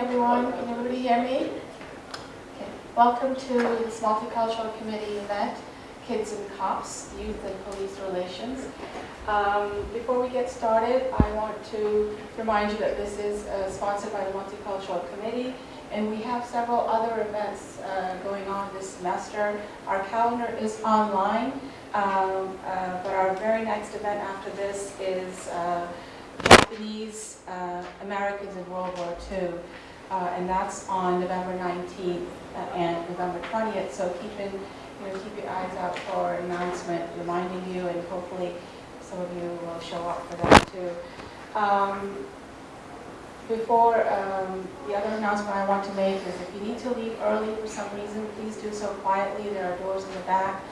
everyone. Can everybody hear me? Okay. Welcome to this multicultural committee event, Kids and Cops, Youth and Police Relations. Um, before we get started, I want to remind you that this is uh, sponsored by the Multicultural Committee, and we have several other events uh, going on this semester. Our calendar is online, um, uh, but our very next event after this is uh, Japanese uh, Americans in World War II, uh, and that's on November 19th uh, and November 20th. So keep in, you know, keep your eyes out for an announcement reminding you, and hopefully some of you will show up for that too. Um, before um, the other announcement I want to make is if you need to leave early for some reason, please do so quietly. There are doors in the back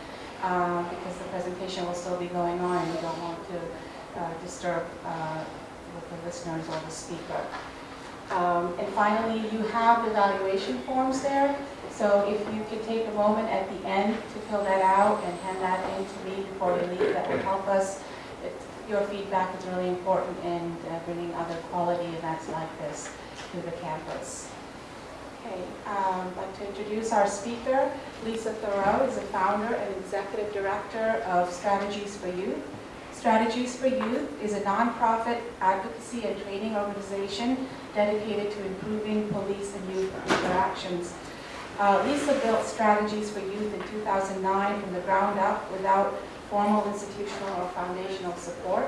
uh, because the presentation will still be going on, and we don't want to uh, disturb uh, the listeners or the speaker. Um, and finally, you have evaluation forms there. So if you could take a moment at the end to fill that out and hand that in to me before you leave, that will help us. Your feedback is really important in uh, bringing other quality events like this to the campus. Okay, um, I'd like to introduce our speaker. Lisa Thurau is the founder and executive director of Strategies for Youth. Strategies for Youth is a nonprofit advocacy and training organization dedicated to improving police and youth interactions. Uh, Lisa built Strategies for Youth in 2009 from the ground up without formal institutional or foundational support.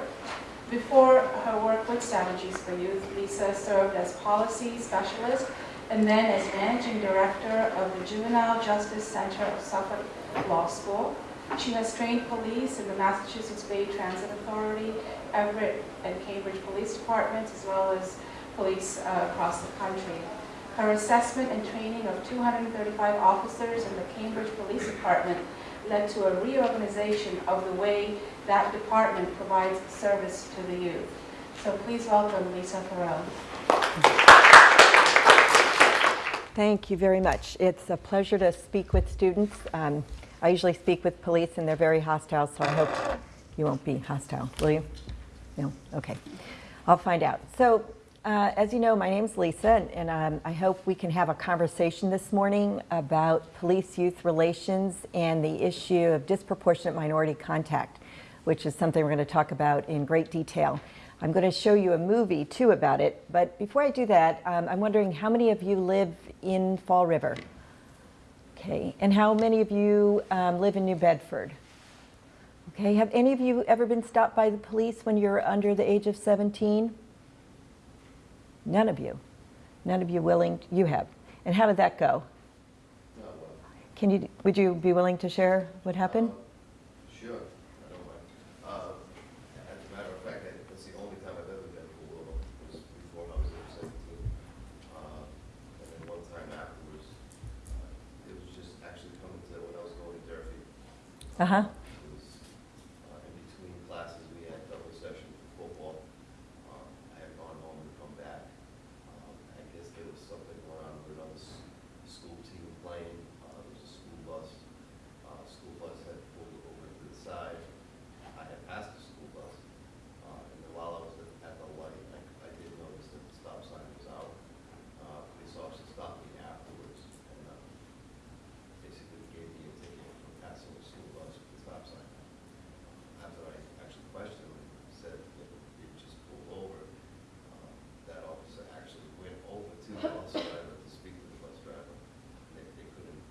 Before her work with Strategies for Youth, Lisa served as policy specialist and then as managing director of the Juvenile Justice Center of Suffolk Law School. She has trained police in the Massachusetts Bay Transit Authority, Everett and Cambridge Police Departments, as well as police uh, across the country. Her assessment and training of 235 officers in the Cambridge Police Department led to a reorganization of the way that department provides service to the youth. So please welcome Lisa Thurau. Thank you very much. It's a pleasure to speak with students. Um, I usually speak with police and they're very hostile, so I hope you won't be hostile, will you? No? Okay. I'll find out. So, uh, as you know, my name's Lisa, and, and um, I hope we can have a conversation this morning about police-youth relations and the issue of disproportionate minority contact, which is something we're going to talk about in great detail. I'm going to show you a movie, too, about it, but before I do that, um, I'm wondering how many of you live in Fall River? Okay, and how many of you um, live in New Bedford? Okay, have any of you ever been stopped by the police when you're under the age of 17? None of you. None of you willing, you have. And how did that go? Can you, would you be willing to share what happened? Sure, I don't mind. Uh, As a matter of fact, I- that's the only time I've ever been pulled over, was before I was age seventeen. Uh, And then one time afterwards, uh, it was just actually coming to, when I was going to Durfee. Uh-huh. It was uh, in between classes, we had double session for football. Um, I had gone home to come back. Um, I guess there was something going on with another s- school team playing. Uh, There was a school bus. Uh, School bus had pulled over to the side. I had passed the school bus. Uh, And then while I was at- at the light, I I did notice that the stop sign was out. Uh, Police officer stopped me afterwards and uh, basically gave me a ticket for passing the school bus with the stop sign. After I actually questioned him, he said that he just pulled over. Uh, That officer actually went over to the bus driver to speak to the bus driver. They, they couldn't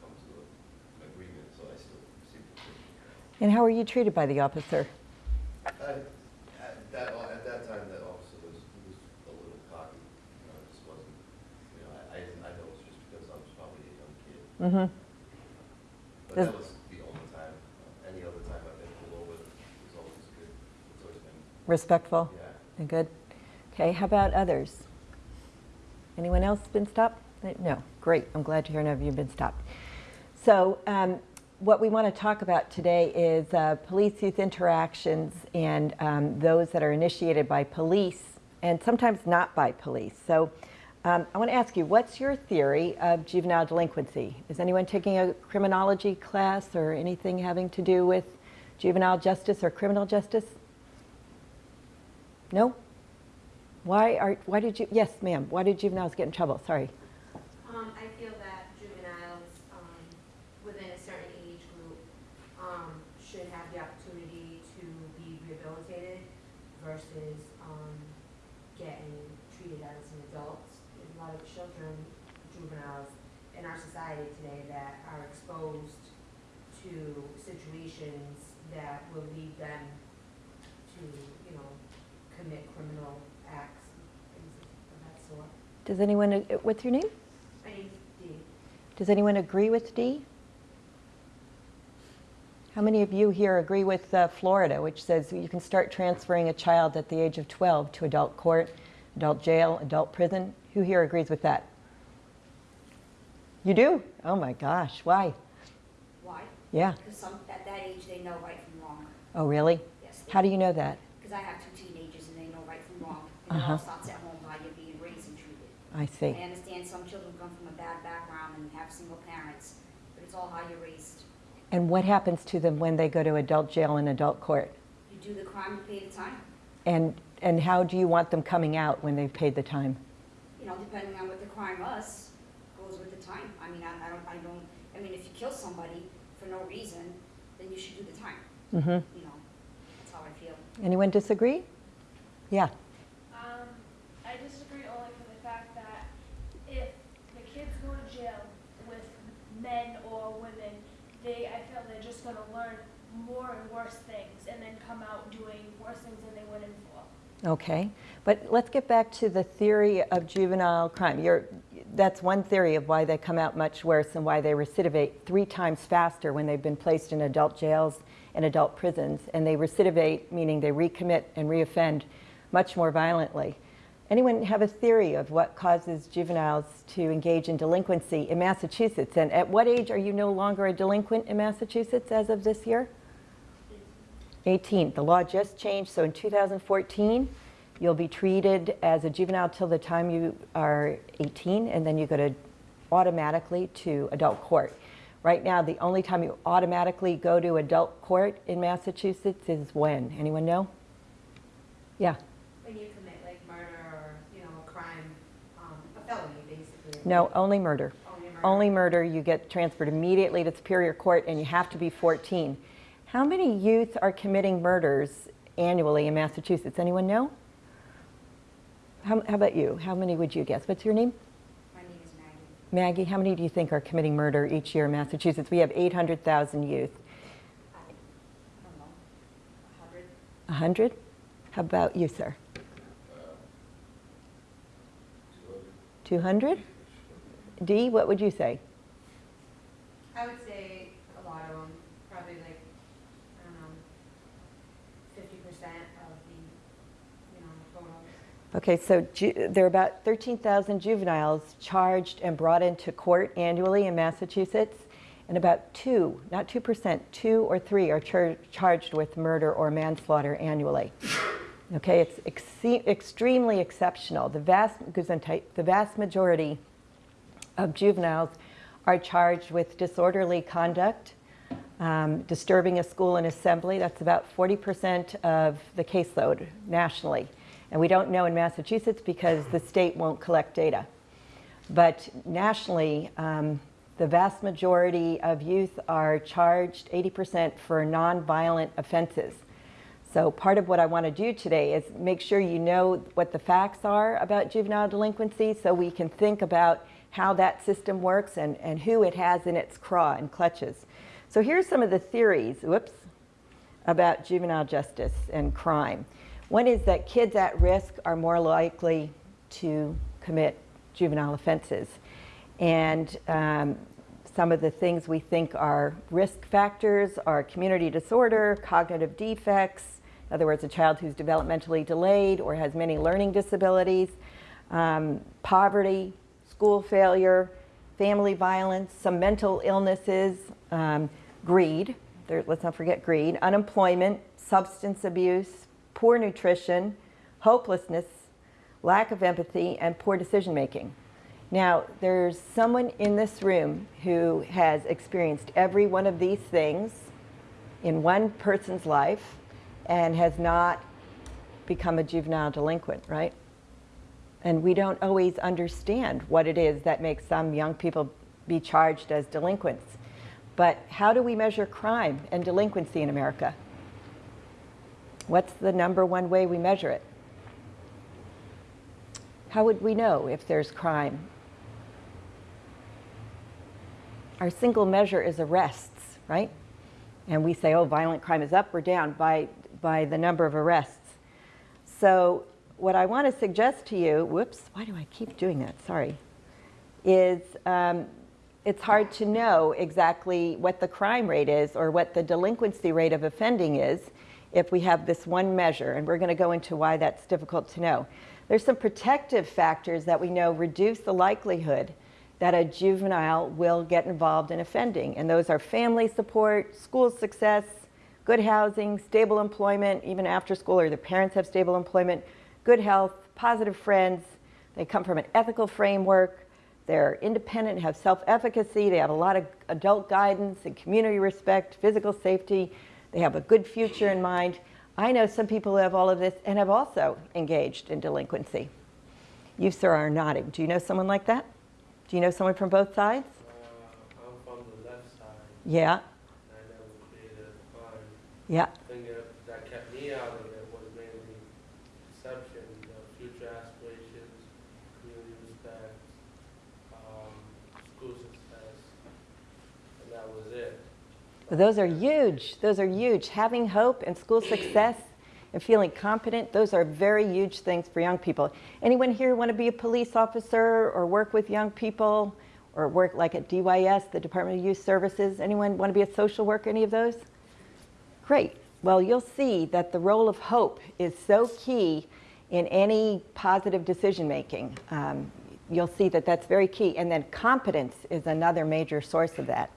come to a- an agreement, so I still received the ticket. And how were you treated by the officer? I- At that, at that time, that officer was, was a little cocky, you know, just wasn't, you know, I, I I know it's just because I was probably a young kid. Mm-hmm. But Does- that was the only time, Uh, any other time I've been pulled over, always good, it's always been, Respectful yeah. and good? Okay, how about others? Anyone else been stopped? No, great, I'm glad to hear none of you have been stopped. So um, what we want to talk about today is uh, police-youth interactions and um, those that are initiated by police and sometimes not by police. So um, I want to ask you, what's your theory of juvenile delinquency? Is anyone taking a criminology class or anything having to do with juvenile justice or criminal justice? No? Why are, why did you, yes, ma'am, why did juveniles get in trouble? Sorry. Um, I feel that juveniles, um, within a certain age group, um, should have the opportunity to be rehabilitated versus, um, getting treated as an adult. There's a lot of children, juveniles in our society today that are exposed to situations that will lead them to, you know, commit criminal acts, things of that sort. Does anyone, what's your name? My name's Dee. Does anyone agree with D? How many of you here agree with uh, Florida, which says you can start transferring a child at the age of 12 to adult court, adult jail, adult prison? Who here agrees with that? You do? Oh my gosh, why? Why? Yeah. Because some, at that age, they know right from wrong. Oh, really? Yes. How do you know that? Because I have two teenagers and they know right from wrong. And Uh-huh. all starts at home how you're being raised and treated. I see. I understand some children come from a bad background and have single parents, but it's all how you're raised. And what happens to them when they go to adult jail and adult court? You do the crime, you pay the time. And, and how do you want them coming out when they've paid the time? You know, depending on what the crime was, goes with the time. I mean, I, I don't, I don't, I mean, if you kill somebody for no reason, then you should do the time. hmm You know, that's how I feel. Anyone disagree? Yeah. Um, I disagree only for the fact that if the kids go to jail with men or women, they, I feel they're just gonna learn more and worse things and then come out doing worse things than they went in for. Okay, but let's get back to the theory of juvenile crime. You're, that's one theory of why they come out much worse and why they recidivate three times faster when they've been placed in adult jails and adult prisons. And they recidivate, meaning they recommit and reoffend much more violently. Anyone have a theory of what causes juveniles to engage in delinquency in Massachusetts? And at what age are you no longer a delinquent in Massachusetts as of this year? 18. The law just changed, so in 2014, you'll be treated as a juvenile till the time you are 18, and then you go to automatically to adult court. Right now, the only time you automatically go to adult court in Massachusetts is when? Anyone know? Yeah. When you commit like murder or, you know, a crime, um, a felony basically. No, only murder. Only murder. Only murder, you get transferred immediately to Superior Court, and you have to be 14. How many youth are committing murders annually in Massachusetts? Anyone know? How, how about you? How many would you guess? What's your name? My name is Maggie. Maggie, how many do you think are committing murder each year in Massachusetts? We have 800,000 youth. I don't know, a hundred? 100? How about you, sir? Uh, 200? Dee, what would you say? I would say a lot of them, probably like, I don't know, fifty percent of the, you know, total. Okay, so there are about 13,000 juveniles charged and brought into court annually in Massachusetts, and about two, not 2%, two or three are char- charged with murder or manslaughter annually. Okay, it's exe- extremely exceptional. The vast, the vast majority of juveniles are charged with disorderly conduct, um, disturbing a school and assembly. That's about 40% of the caseload nationally. And we don't know in Massachusetts because the state won't collect data. But nationally, um, the vast majority of youth are charged 80% for nonviolent offenses. So part of what I want to do today is make sure you know what the facts are about juvenile delinquency so we can think about how that system works and, and who it has in its craw and clutches. So here's some of the theories, whoops, about juvenile justice and crime. One is that kids at risk are more likely to commit juvenile offenses. And um, some of the things we think are risk factors are community disorder, cognitive defects, in other words, a child who's developmentally delayed or has many learning disabilities, um, poverty, school failure, family violence, some mental illnesses, um, greed, there, let's not forget greed, unemployment, substance abuse, poor nutrition, hopelessness, lack of empathy, and poor decision making. Now, there's someone in this room who has experienced every one of these things in one person's life and has not become a juvenile delinquent, right? And we don't always understand what it is that makes some young people be charged as delinquents. But how do we measure crime and delinquency in America? What's the number one way we measure it? How would we know if there's crime? Our single measure is arrests, right? And we say, oh, violent crime is up or down by, by the number of arrests. So what I want to suggest to you, whoops, why do I keep doing that? Sorry, is um, it's hard to know exactly what the crime rate is or what the delinquency rate of offending is if we have this one measure, and we're going to go into why that's difficult to know. There's some protective factors that we know reduce the likelihood that a juvenile will get involved in offending, and those are family support, school success, good housing, stable employment, even after school, or their parents have stable employment, good health, positive friends, they come from an ethical framework, they're independent, have self-efficacy, they have a lot of adult guidance and community respect, physical safety, they have a good future in mind. I know some people who have all of this and have also engaged in delinquency. You, sir, are nodding. Do you know someone like that? Do you know someone from both sides? Uh, I'm from the left side. Yeah, and I never created a crime. yeah. The thing that, that kept me out of it was mainly perception, you know, future aspirations, community respect, um, school success, and that was it. Those are huge. Those are huge. Having hope and school success and feeling competent, those are very huge things for young people. Anyone here want to be a police officer or work with young people or work like at DYS, the Department of Youth Services? Anyone want to be a social worker, any of those? Great. Well, you'll see that the role of hope is so key in any positive decision making. Um, you'll see that that's very key. And then competence is another major source of that.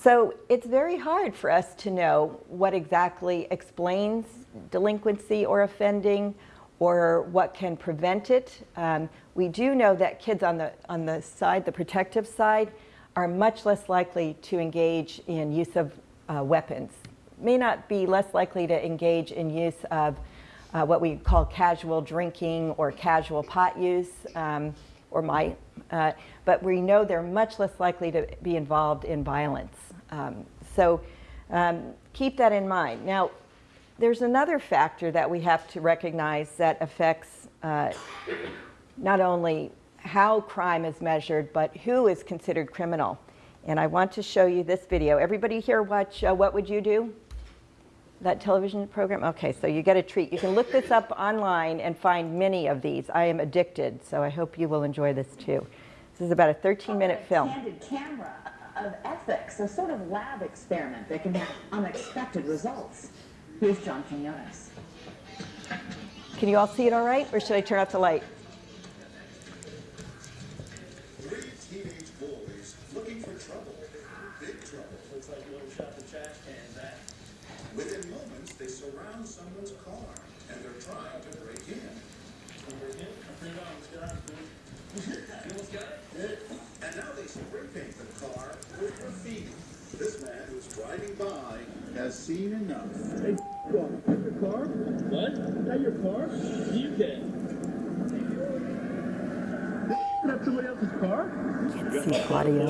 So it's very hard for us to know what exactly explains delinquency or offending or what can prevent it. Um, we do know that kids on the, on the side, the protective side, are much less likely to engage in use of uh, weapons. May not be less likely to engage in use of uh, what we call casual drinking or casual pot use, um, or might, uh, but we know they're much less likely to be involved in violence. Um, so um, keep that in mind. Now, there's another factor that we have to recognize that affects uh, not only how crime is measured, but who is considered criminal. And I want to show you this video. Everybody here watch uh, What Would You Do? That television program? Okay, so you get a treat. You can look this up online and find many of these. I am addicted, so I hope you will enjoy this too. This is about a 13-minute film. Candid camera of ethics, a sort of lab experiment that can have unexpected results. Here's John Quinones. Can you all see it all right, or should I turn off the light? Three teenage boys looking for trouble, big trouble. Looks like little shot the trash cans at. Within moments, they surround someone's car and they're trying to break in. And now they the car with graffiti. This man who's driving by has seen enough. Hey, your car? What? That your car? You did. That's somebody else's car? Claudio.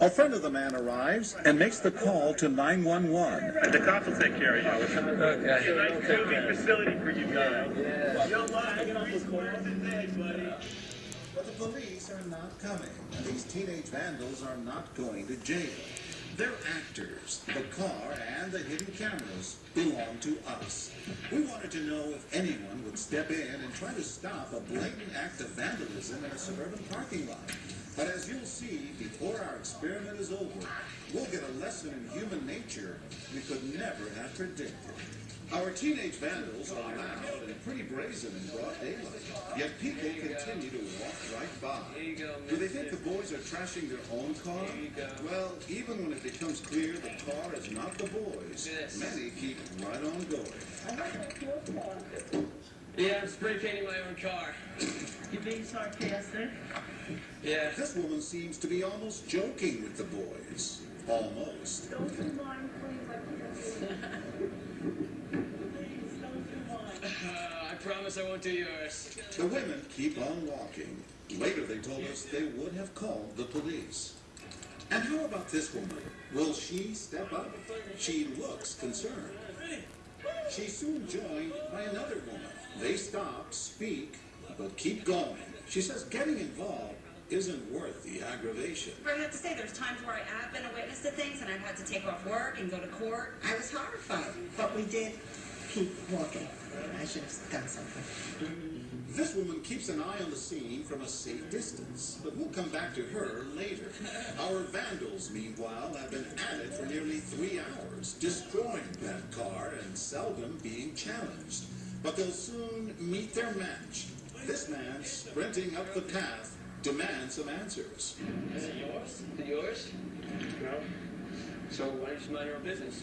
A friend of the man arrives and makes the call to 911. The cops will take care of you. Okay. Nice moving facility for you guys. Yeah. You're lying on this corner today, buddy. But the police are not coming, these teenage vandals are not going to jail. They're actors. The car and the hidden cameras belong to us. We wanted to know if anyone would step in and try to stop a blatant act of vandalism in a suburban parking lot. But as you'll see, before our experiment is over, we'll get a lesson in human nature we could never have predicted. Our teenage vandals are loud and pretty brazen in broad daylight, yet people continue to walk right by. Do they think the boys are trashing their own car? Well, even when it becomes clear the car is not the boys, many keep right on going. Yeah, I'm spray painting my own car. You being sarcastic? Yeah. This woman seems to be almost joking with the boys. Almost. Don't do mine, please. I can't see. Please don't do mine. Uh, Uh, I promise I won't do yours. The women keep on walking. Later, they told us they would have called the police. And how about this woman? Will she step up? She looks concerned. She's soon joined by another woman. They stop, speak, but keep going. She says getting involved isn't worth the aggravation. I have to say, there's times where I have been a witness to things and I've had to take off work and go to court. I was horrified. But we did keep walking. I should have done something. Mm-hmm. This woman keeps an eye on the scene from a safe distance, but we'll come back to her later. Our vandals, meanwhile, have been at it for nearly three hours, destroying that car and seldom being challenged. But they'll soon meet their match. This man, sprinting up the path, demands some answers. Is it yours? Is it yours? No. So why don't you mind your own business?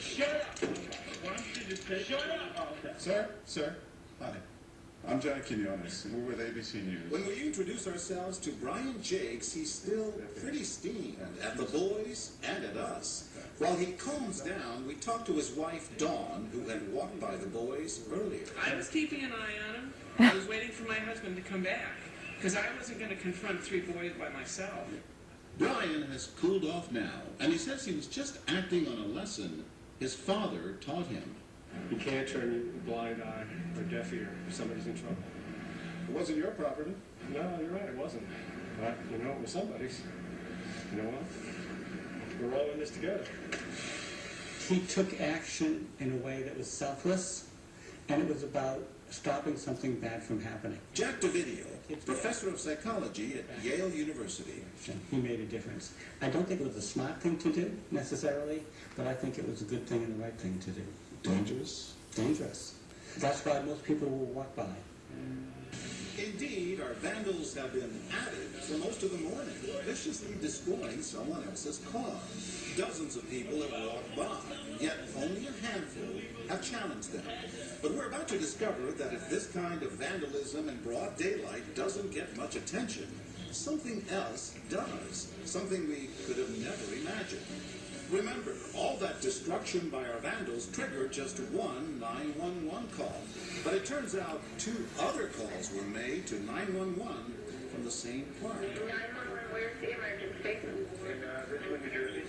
shut up. Why don't you just say... Shut up! Sir, sir, hi. I'm John Quinones. We're with ABC News. When we introduce ourselves to Brian Jakes, he's still pretty steamed at the boys and at us. While he calms down, we talk to his wife, Dawn, who had walked by the boys earlier. I was keeping an eye on him. I was waiting for my husband to come back. Because I wasn't going to confront three boys by myself. Brian has cooled off now, and he says he was just acting on a lesson his father taught him. You can't turn a blind eye or deaf ear if somebody's in trouble. It wasn't your property. No, you're right, it wasn't. But, you know, it was somebody's. You know what? We're all in this together. He took action in a way that was selfless, and it was about stopping something bad from happening. Jack Dovidio, professor of psychology at Yale University. He made a difference. I don't think it was a smart thing to do, necessarily, but I think it was a good thing and the right thing to do. Dangerous? Dangerous. That's why most people will walk by. Indeed, our vandals have been at it for most of the morning, viciously destroying someone else's car. Dozens of people have walked by, yet only a handful have challenged them. But we're about to discover that if this kind of vandalism in broad daylight doesn't get much attention, something else does, something we could have never imagined. Remember, all that destruction by our vandals triggered just one 911 call. But it turns out two other calls were made to 911 from the same park. In uh, Ridgewood, New Jersey.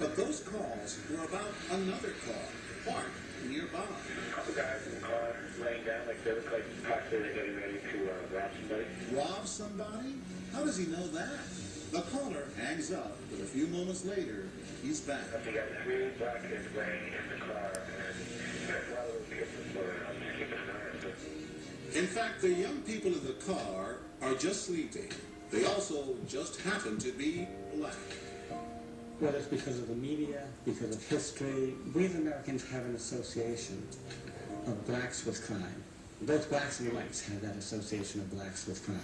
But those calls were about another car, parked nearby. A couple guys in the car laying down like they look like possibly they're getting ready to uh, rob somebody. Rob somebody? How does he know that? The caller hangs up, but a few moments later, he's back. They got three black kids laying in the car, and there's a lot of those kids in the I'm just keeping an eye on them. In fact, the young people in the car are just sleeping. They also just happen to be black. Whether it's because of the media, because of history, we as Americans have an association of blacks with crime. Both blacks and whites have that association of blacks with crime.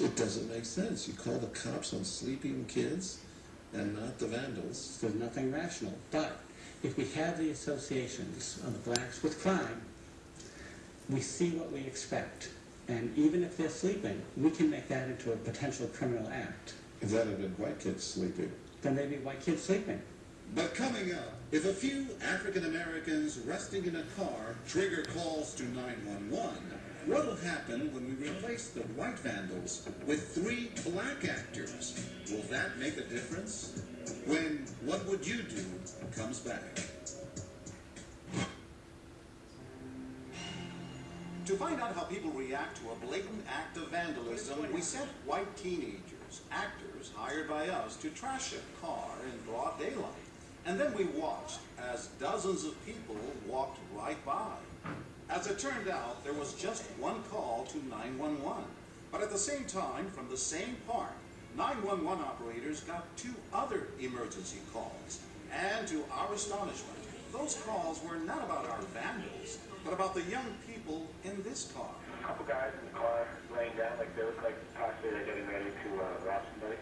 It doesn't make sense. You call the cops on sleeping kids and not the vandals. There's nothing rational. But if we have the associations of blacks with crime, we see what we expect. And even if they're sleeping, we can make that into a potential criminal act. If that had been white kids sleeping. Then maybe white kids sleeping. But coming up, if a few African Americans resting in a car trigger calls to 911, what will happen when we replace the white vandals with three black actors? Will that make a difference? When What Would You Do comes back. To find out how people react to a blatant act of vandalism, we sent white teenagers, actors hired by us, to trash a car in broad daylight. And then we watched as dozens of people walked right by. As it turned out, there was just one call to 911. But at the same time, from the same park, 911 911 operators got two other emergency calls. And to our astonishment, those calls were not about our vandals, but about the young people in this car. A couple guys in the car laying down like they look like possibly they're getting ready to uh, rob somebody.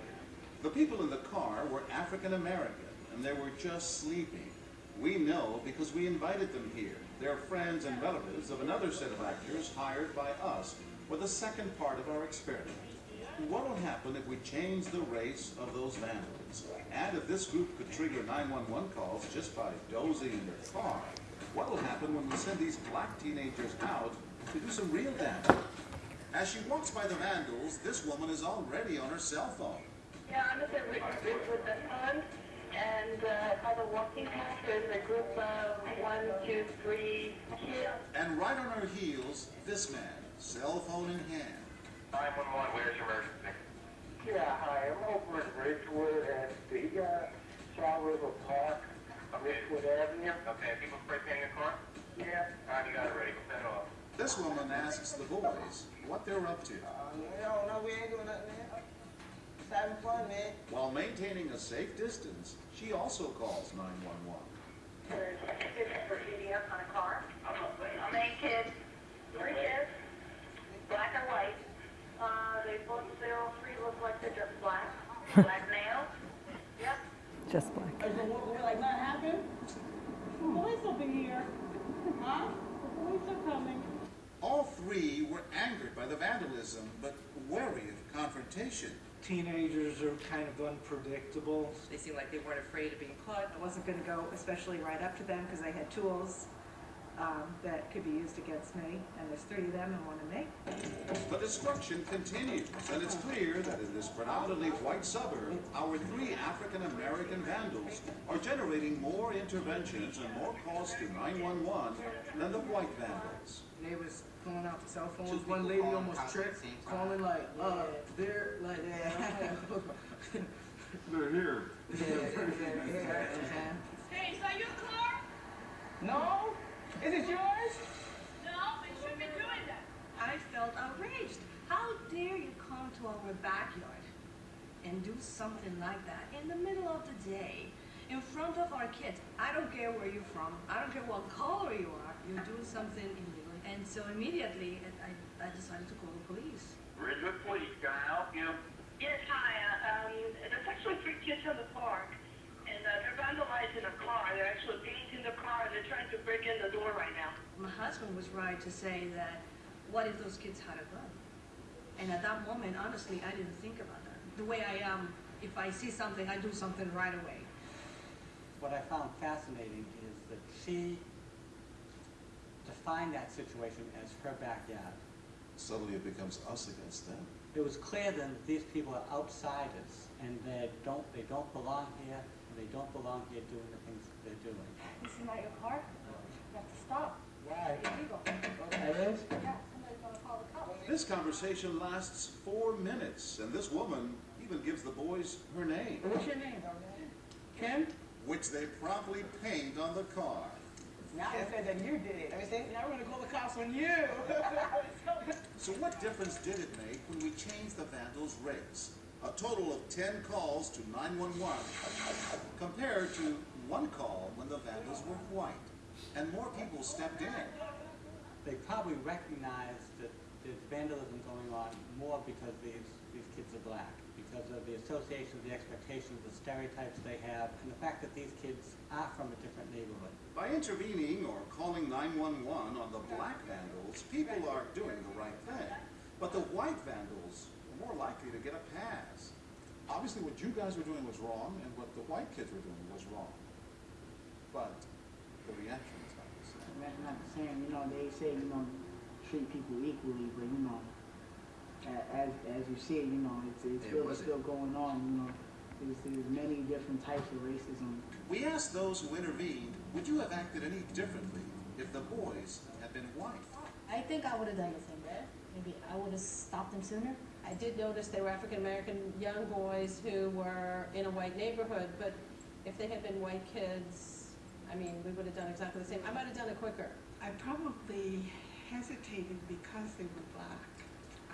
The people in the car were African American, and they were just sleeping. We know because we invited them here. They're friends and relatives of another set of actors hired by us for the second part of our experiment. What will happen if we change the race of those vandals? And if this group could trigger 911 calls just by dozing in their car, what will happen when we send these black teenagers out to do some real damage? As she walks by the vandals, this woman is already on her cell phone. Yeah, I'm the Ridge with the and uh, by the walking path, there's a group of one, two, three kids. And right on her heels, this man, cell phone in hand. 911, where's your emergency? Yeah, hi, I'm over at Ridgewood at the uh, Saddle River Park, on Ridgewood Avenue. Okay, people spray painting your car? Yeah. All right, you got it ready, go set it off. This woman asks the boys what they're up to, No, no, we ain't doing nothing, man. Just having fun, man. while maintaining a safe distance. She also calls 911. There's kids graffiti up on a car. How many kids? Three kids, black and white. Uh, they both, they all three look like they're just black. Black male. Yep. Just black. Is it what, we're like, not happening? Police will be here. Huh? The police are coming. All three were angered by the vandalism, but wary of confrontation. Teenagers are kind of unpredictable. They seemed like they weren't afraid of being caught. I wasn't going to go, especially right up to them, because they had tools um, that could be used against me. And there's three of them and one of me. The destruction continues, and it's clear that in this predominantly white suburb, our three African American vandals are generating more interventions and more calls to 911 than the white vandals. Neighbors pulling out the cell phones. One lady almost tripped, calling like, uh, they're like, They're here. Hey, is that your car? No? Is it yours? No, they shouldn't be doing that. I felt outraged. How dare you come to our backyard and do something like that in the middle of the day in front of our kids? I don't care where you're from. I don't care what color you are. You're doing something illegal. And so immediately I, I decided to call the police. Ridgewood Police, can I help you? Yes, hi. Uh, um, there's actually three kids in the park, and uh, they're vandalizing a car. They're actually painting the car, and they're trying to break in the door right now. My husband was right to say that what if those kids had a gun? And at that moment, honestly, I didn't think about that. The way I am, if I see something, I do something right away. What I found fascinating is that she defined that situation as her backyard. Suddenly it becomes us against them. It was clear then that these people are outsiders and they don't, they don't belong here, and they don't belong here doing the things that they're doing. This is not your car. You have to stop. Why? It's illegal. It is? Yeah, somebody's gonna call the cops. This conversation lasts four minutes, and this woman even gives the boys her name, What's your name? Kim? which they promptly paint on the car. Now they said that you did it. I say, now we're gonna call the cops on you. So what difference did it make when we changed the vandals' race? A total of 10 calls to 911 compared to one call when the vandals were white. And more people stepped in. They probably recognized that there's vandalism going on more because these, these kids are black, because of the associations, the expectations, the stereotypes they have, and the fact that these kids are from a different neighborhood. By intervening or calling 911 on the black vandals, people are doing the right thing. But the white vandals are more likely to get a pass. Obviously, what you guys were doing was wrong, and what the white kids were doing was wrong. But the reaction is not the same. That's not the same, you know, they say, you know, treat people equally, but you know, a- as, as you see, you know, it's, it's It still, wasn't. still going on, you know. There's, there's many different types of racism. We asked those who intervened, would you have acted any differently if the boys had been white? I think I would have done the same. Maybe I would have stopped them sooner. I did notice they were African-American young boys who were in a white neighborhood, but if they had been white kids, I mean, we would have done exactly the same. I might have done it quicker. I probably hesitated because they were black.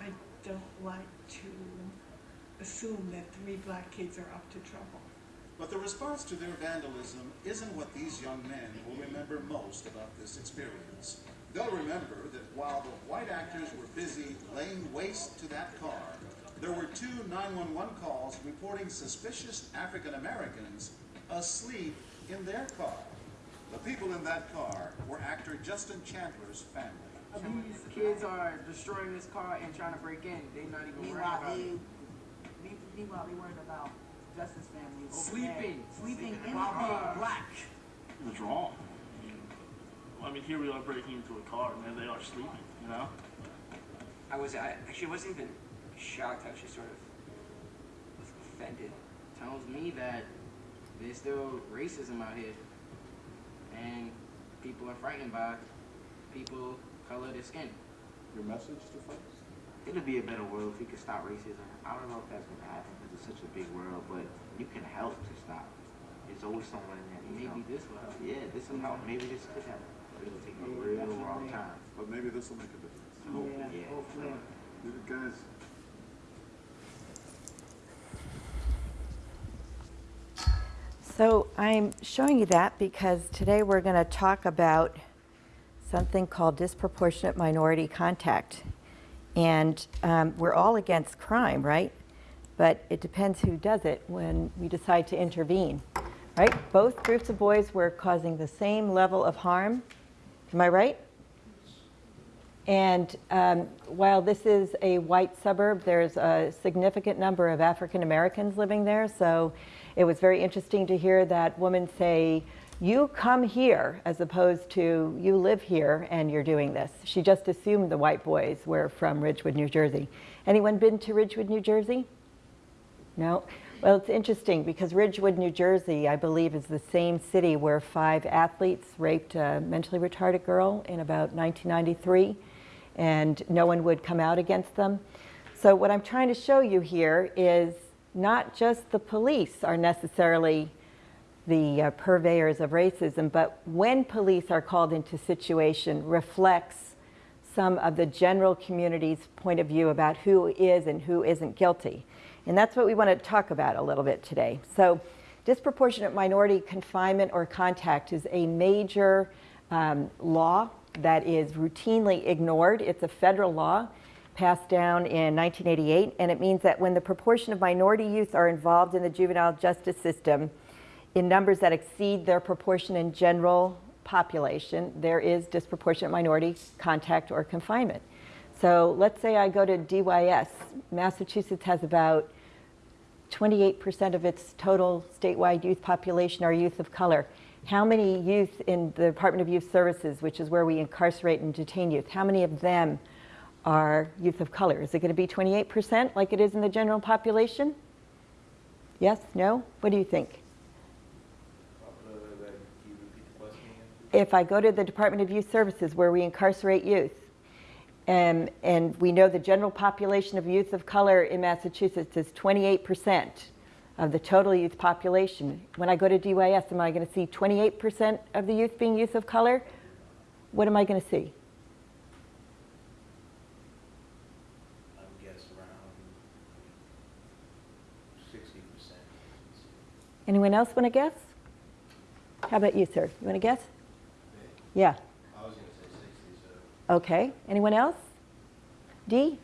I don't like to assume that three black kids are up to trouble. But the response to their vandalism isn't what these young men will remember most about this experience. They'll remember that while the white actors were busy laying waste to that car, there were two 911 calls reporting suspicious African Americans asleep in their car. The people in that car were actor Justin Chandler's family. These kids are destroying this car and trying to break in. They're not even worried Meanwhile, about they, it. meanwhile, they worried about Justice family. over Sleeping. there. Sleeping in the While black. It was wrong. I mean, here we are breaking into a car, and there they are sleeping, you know? I was, I actually wasn't even shocked, I actually sort of was offended. tells me that there's still racism out here, and people are frightened by people color of their skin. Your message to folks? It'd be a better world if we could stop racism. I don't know if that's gonna happen because it's such a big world, but you can help to stop. it. There's always someone in there. that Maybe help. this will help. Yeah, this will help. Maybe this could happen. But it'll take a real definitely. long time. But maybe this will make a difference. Yeah, hopefully. Guys, So I'm showing you that because today we're going to talk about something called disproportionate minority contact. And um, we're all against crime, right? But it depends who does it when we decide to intervene, right? Both groups of boys were causing the same level of harm. Am I right? And um, while this is a white suburb, there's a significant number of African Americans living there. So it was very interesting to hear that woman say, you come here, as opposed to you live here and you're doing this. She just assumed the white boys were from Ridgewood, New Jersey. Anyone been to Ridgewood, New Jersey? No? Well, it's interesting because Ridgewood, New Jersey, I believe, is the same city where five athletes raped a mentally retarded girl in about 1993, and no one would come out against them. So, what I'm trying to show you here is not just the police are necessarily the uh, purveyors of racism, but when police are called into situation reflects some of the general community's point of view about who is and who isn't guilty. And that's what we want to talk about a little bit today. So disproportionate minority confinement or contact is a major um, law that is routinely ignored. It's a federal law passed down in 1988, and it means that when the proportion of minority youth are involved in the juvenile justice system in numbers that exceed their proportion in general population, there is disproportionate minority contact or confinement. So let's say I go to DYS. Massachusetts has about 28% of its total statewide youth population are youth of color. How many youth in the Department of Youth Services, which is where we incarcerate and detain youth, how many of them are youth of color? Is it going to be 28% like it is in the general population? Yes? No? What do you think? If I go to the Department of Youth Services where we incarcerate youth, and, and we know the general population of youth of color in Massachusetts is 28% of the total youth population. When I go to DYS, am I going to see 28% of the youth being youth of color? What am I going to see? I would guess around sixty percent. Anyone else want to guess? How about you, sir? You want to guess? Yeah. I was gonna say sixty, so. Okay. Anyone else? D?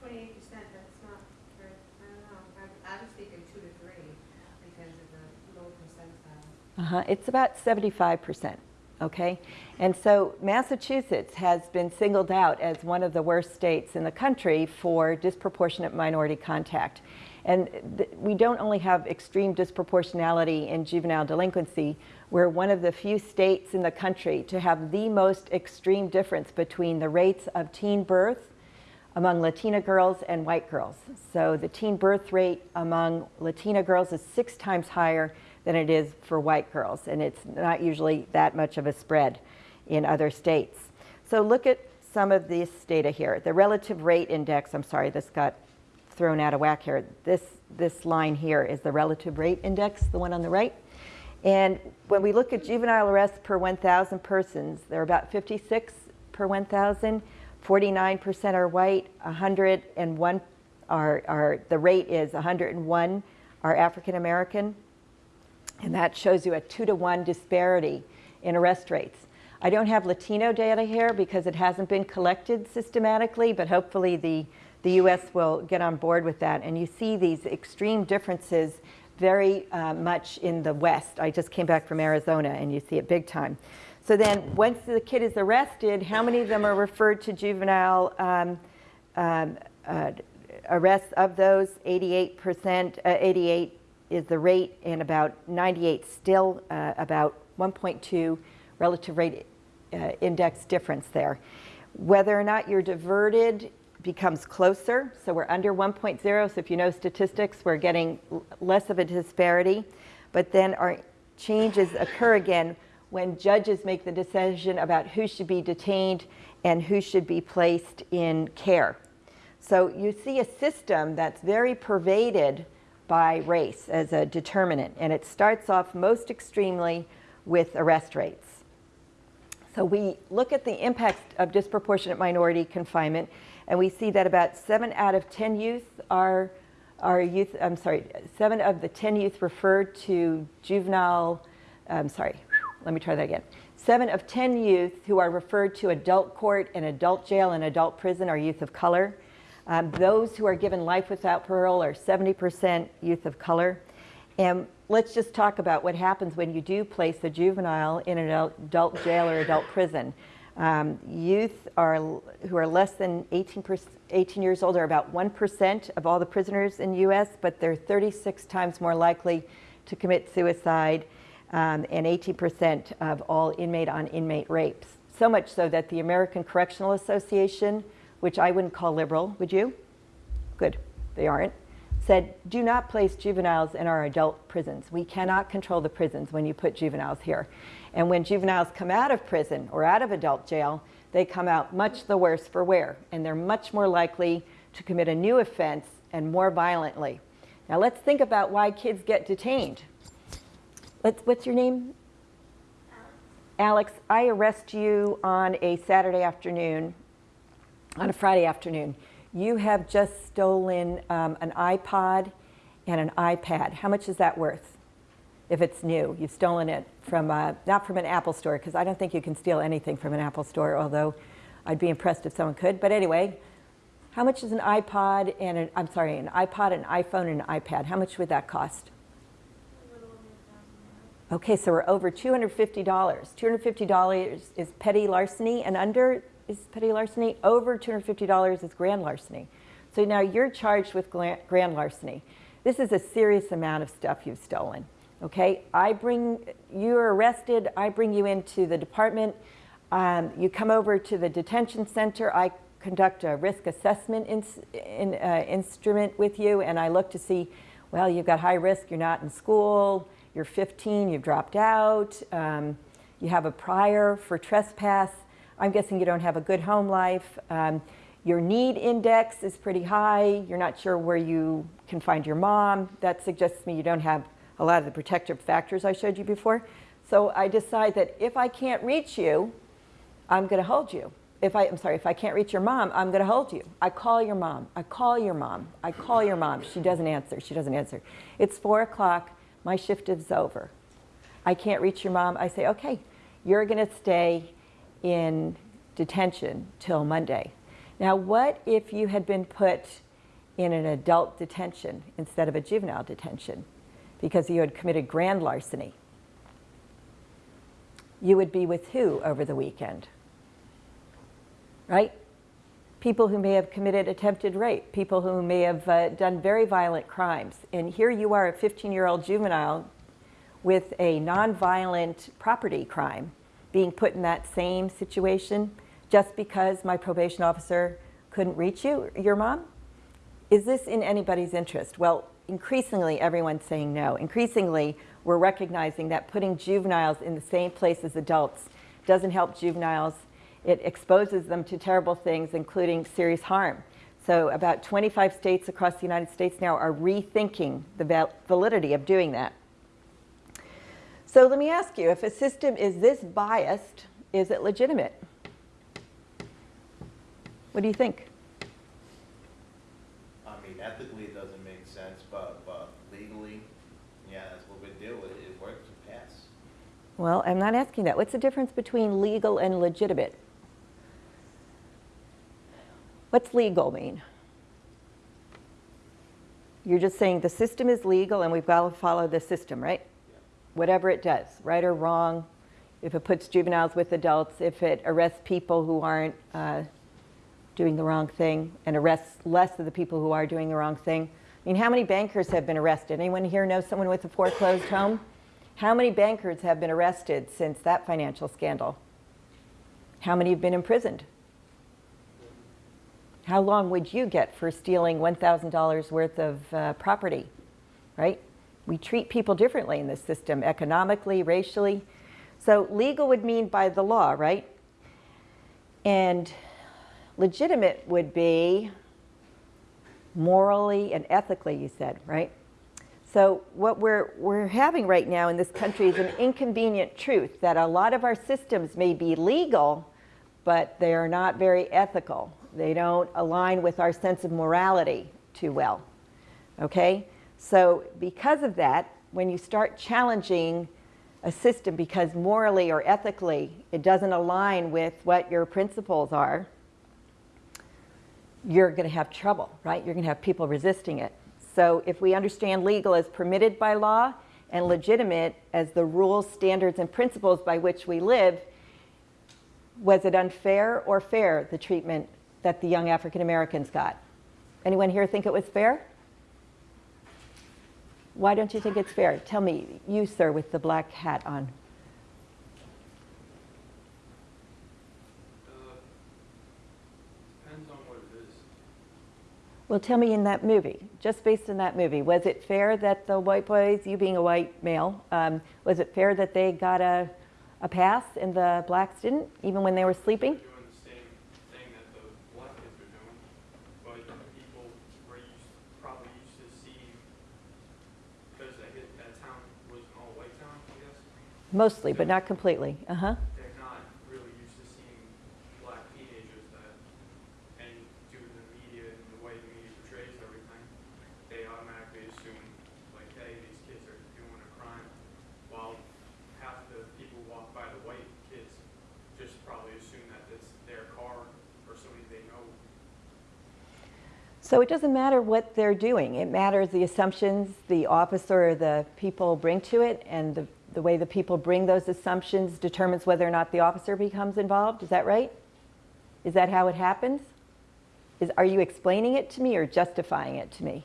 Twenty-eight percent, that's not very, I don't know, I, I was thinking two to three because of the low percentile. Uh-huh. It's about 75%, okay? And so Massachusetts has been singled out as one of the worst states in the country for disproportionate minority contact. And th- we don't only have extreme disproportionality in juvenile delinquency, we're one of the few states in the country to have the most extreme difference between the rates of teen birth among Latina girls and white girls. So the teen birth rate among Latina girls is six times higher than it is for white girls, and it's not usually that much of a spread in other states. So look at some of this data here. The relative rate index, I'm sorry, this got thrown out of whack here. This, this line here is the relative rate index, the one on the right. And when we look at juvenile arrests per 1,000 persons, there are about 56 per 1,000. 49% are white, 101 are, are, the rate is 101 are African American, and that shows you a two to one disparity in arrest rates. I don't have Latino data here because it hasn't been collected systematically, but hopefully the, the US will get on board with that. And you see these extreme differences very uh, much in the West. I just came back from Arizona and you see it big time. So then once the kid is arrested, how many of them are referred to juvenile um, um, uh, arrests? Of those, 88%, uh, 88 is the rate and about 98 still uh, about 1.2 relative rate uh, index difference there. Whether or not you're diverted becomes closer, so we're under 1.0, so if you know statistics, we're getting less of a disparity, but then our changes occur again when judges make the decision about who should be detained and who should be placed in care. So you see a system that's very pervaded by race as a determinant, and it starts off most extremely with arrest rates. So we look at the impact of disproportionate minority confinement, and we see that about seven out of 10 youth are, are youth, I'm sorry, seven of the 10 youth referred to juvenile, I'm sorry, let me try that again. Seven of 10 youth who are referred to adult court and adult jail and adult prison are youth of color. Um, those who are given life without parole are 70% youth of color. And let's just talk about what happens when you do place a juvenile in an adult jail or adult prison. Um, youth are, who are less than 18, 18 years old are about 1% of all the prisoners in the U.S., but they're 36 times more likely to commit suicide um, and 18% of all inmate on inmate rapes. So much so that the American Correctional Association, which I wouldn't call liberal, would you? Good, they aren't said, do not place juveniles in our adult prisons. We cannot control the prisons when you put juveniles here. And when juveniles come out of prison or out of adult jail, they come out much the worse for wear, and they're much more likely to commit a new offense and more violently. Now let's think about why kids get detained. Let's, what's your name? Alex, I arrest you on a Saturday afternoon, on a Friday afternoon you have just stolen um, an iPod and an iPad. How much is that worth? If it's new, you've stolen it from, uh, not from an Apple store, because I don't think you can steal anything from an Apple store, although I'd be impressed if someone could. But anyway, how much is an iPod and an, I'm sorry, an iPod, an iPhone, and an iPad? How much would that cost? Okay, so we're over $250. $250 is petty larceny, and under is petty larceny. Over $250 is grand larceny. So now you're charged with grand larceny. This is a serious amount of stuff you've stolen. Okay, I bring, you're arrested, I bring you into the department, um, you come over to the detention center, I conduct a risk assessment in, in, uh, instrument with you and I look to see, well, you've got high risk, you're not in school, you're 15, you've dropped out, um, you have a prior for trespass, I'm guessing you don't have a good home life. Um, your need index is pretty high. You're not sure where you can find your mom. That suggests to me you don't have a lot of the protective factors I showed you before. So I decide that if I can't reach you, I'm going to hold you. If I, I'm sorry, if I can't reach your mom, I'm going to hold you. I call your mom. I call your mom. I call your mom. She doesn't answer. She doesn't answer. It's 4 o'clock. My shift is over. I can't reach your mom. I say, okay, you're going to stay in detention till Monday. Now, what if you had been put in an adult detention instead of a juvenile detention because you had committed grand larceny? You would be with who over the weekend? Right? People who may have committed attempted rape, people who may have uh, done very violent crimes. And here you are, a 15-year-old juvenile with a nonviolent property crime being put in that same situation just because my probation officer couldn't reach you, your mom? Is this in anybody's interest? Well, increasingly everyone's saying no. Increasingly, we're recognizing that putting juveniles in the same place as adults doesn't help juveniles. It exposes them to terrible things, including serious harm. So about 25 states across the United States now are rethinking the validity of doing that. So let me ask you, if a system is this biased, is it legitimate? What do you think? I mean, ethically, it doesn't make sense, but, but legally, yeah, that's what we do, it, it works, it passes. Well, I'm not asking that. What's the difference between legal and legitimate? What's legal mean? You're just saying the system is legal and we've got to follow the system, right? Whatever it does, right or wrong, if it puts juveniles with adults, if it arrests people who aren't uh, doing the wrong thing and arrests less of the people who are doing the wrong thing. I mean, how many bankers have been arrested? Anyone here know someone with a foreclosed home? How many bankers have been arrested since that financial scandal? How many have been imprisoned? How long would you get for stealing $1,000 worth of uh, property, right? We treat people differently in this system, economically, racially. So legal would mean by the law, right? And legitimate would be morally and ethically, you said, right? So what we're, we're having right now in this country is an inconvenient truth that a lot of our systems may be legal, but they are not very ethical. They don't align with our sense of morality too well. Okay? So because of that, when you start challenging a system because morally or ethically it doesn't align with what your principles are, you're going to have trouble, right? You're going to have people resisting it. So if we understand legal as permitted by law and legitimate as the rules, standards, and principles by which we live, was it unfair or fair, the treatment that the young African Americans got? Anyone here think it was fair? Why don't you think it's fair? Tell me, you, sir, with the black hat on. Depends on what it is. Well, tell me in that movie, just based on that movie, was it fair that the white boys, you being a white male, um, was it fair that they got a, a pass and the blacks didn't, even when they were sleeping? Mostly, but not completely. that the black kids are doing, but people were used, probably used to see, because that, hit- that town was an all-white town, I guess. Mostly, but not completely. Uh-huh. They're not really used to seeing black teenagers that, and due to the media and the way the media portrays everything, they automatically assume, like, hey, these kids are doing a crime, while half the people who walk by the white kids just probably assume that it's their car or somebody they know. So it doesn't matter what they're doing. It matters the assumptions the officer or the people bring to it, and the, the way the people bring those assumptions determines whether or not the officer becomes involved. Is that right? Is that how it happens? Is, are you explaining it to me or justifying it to me?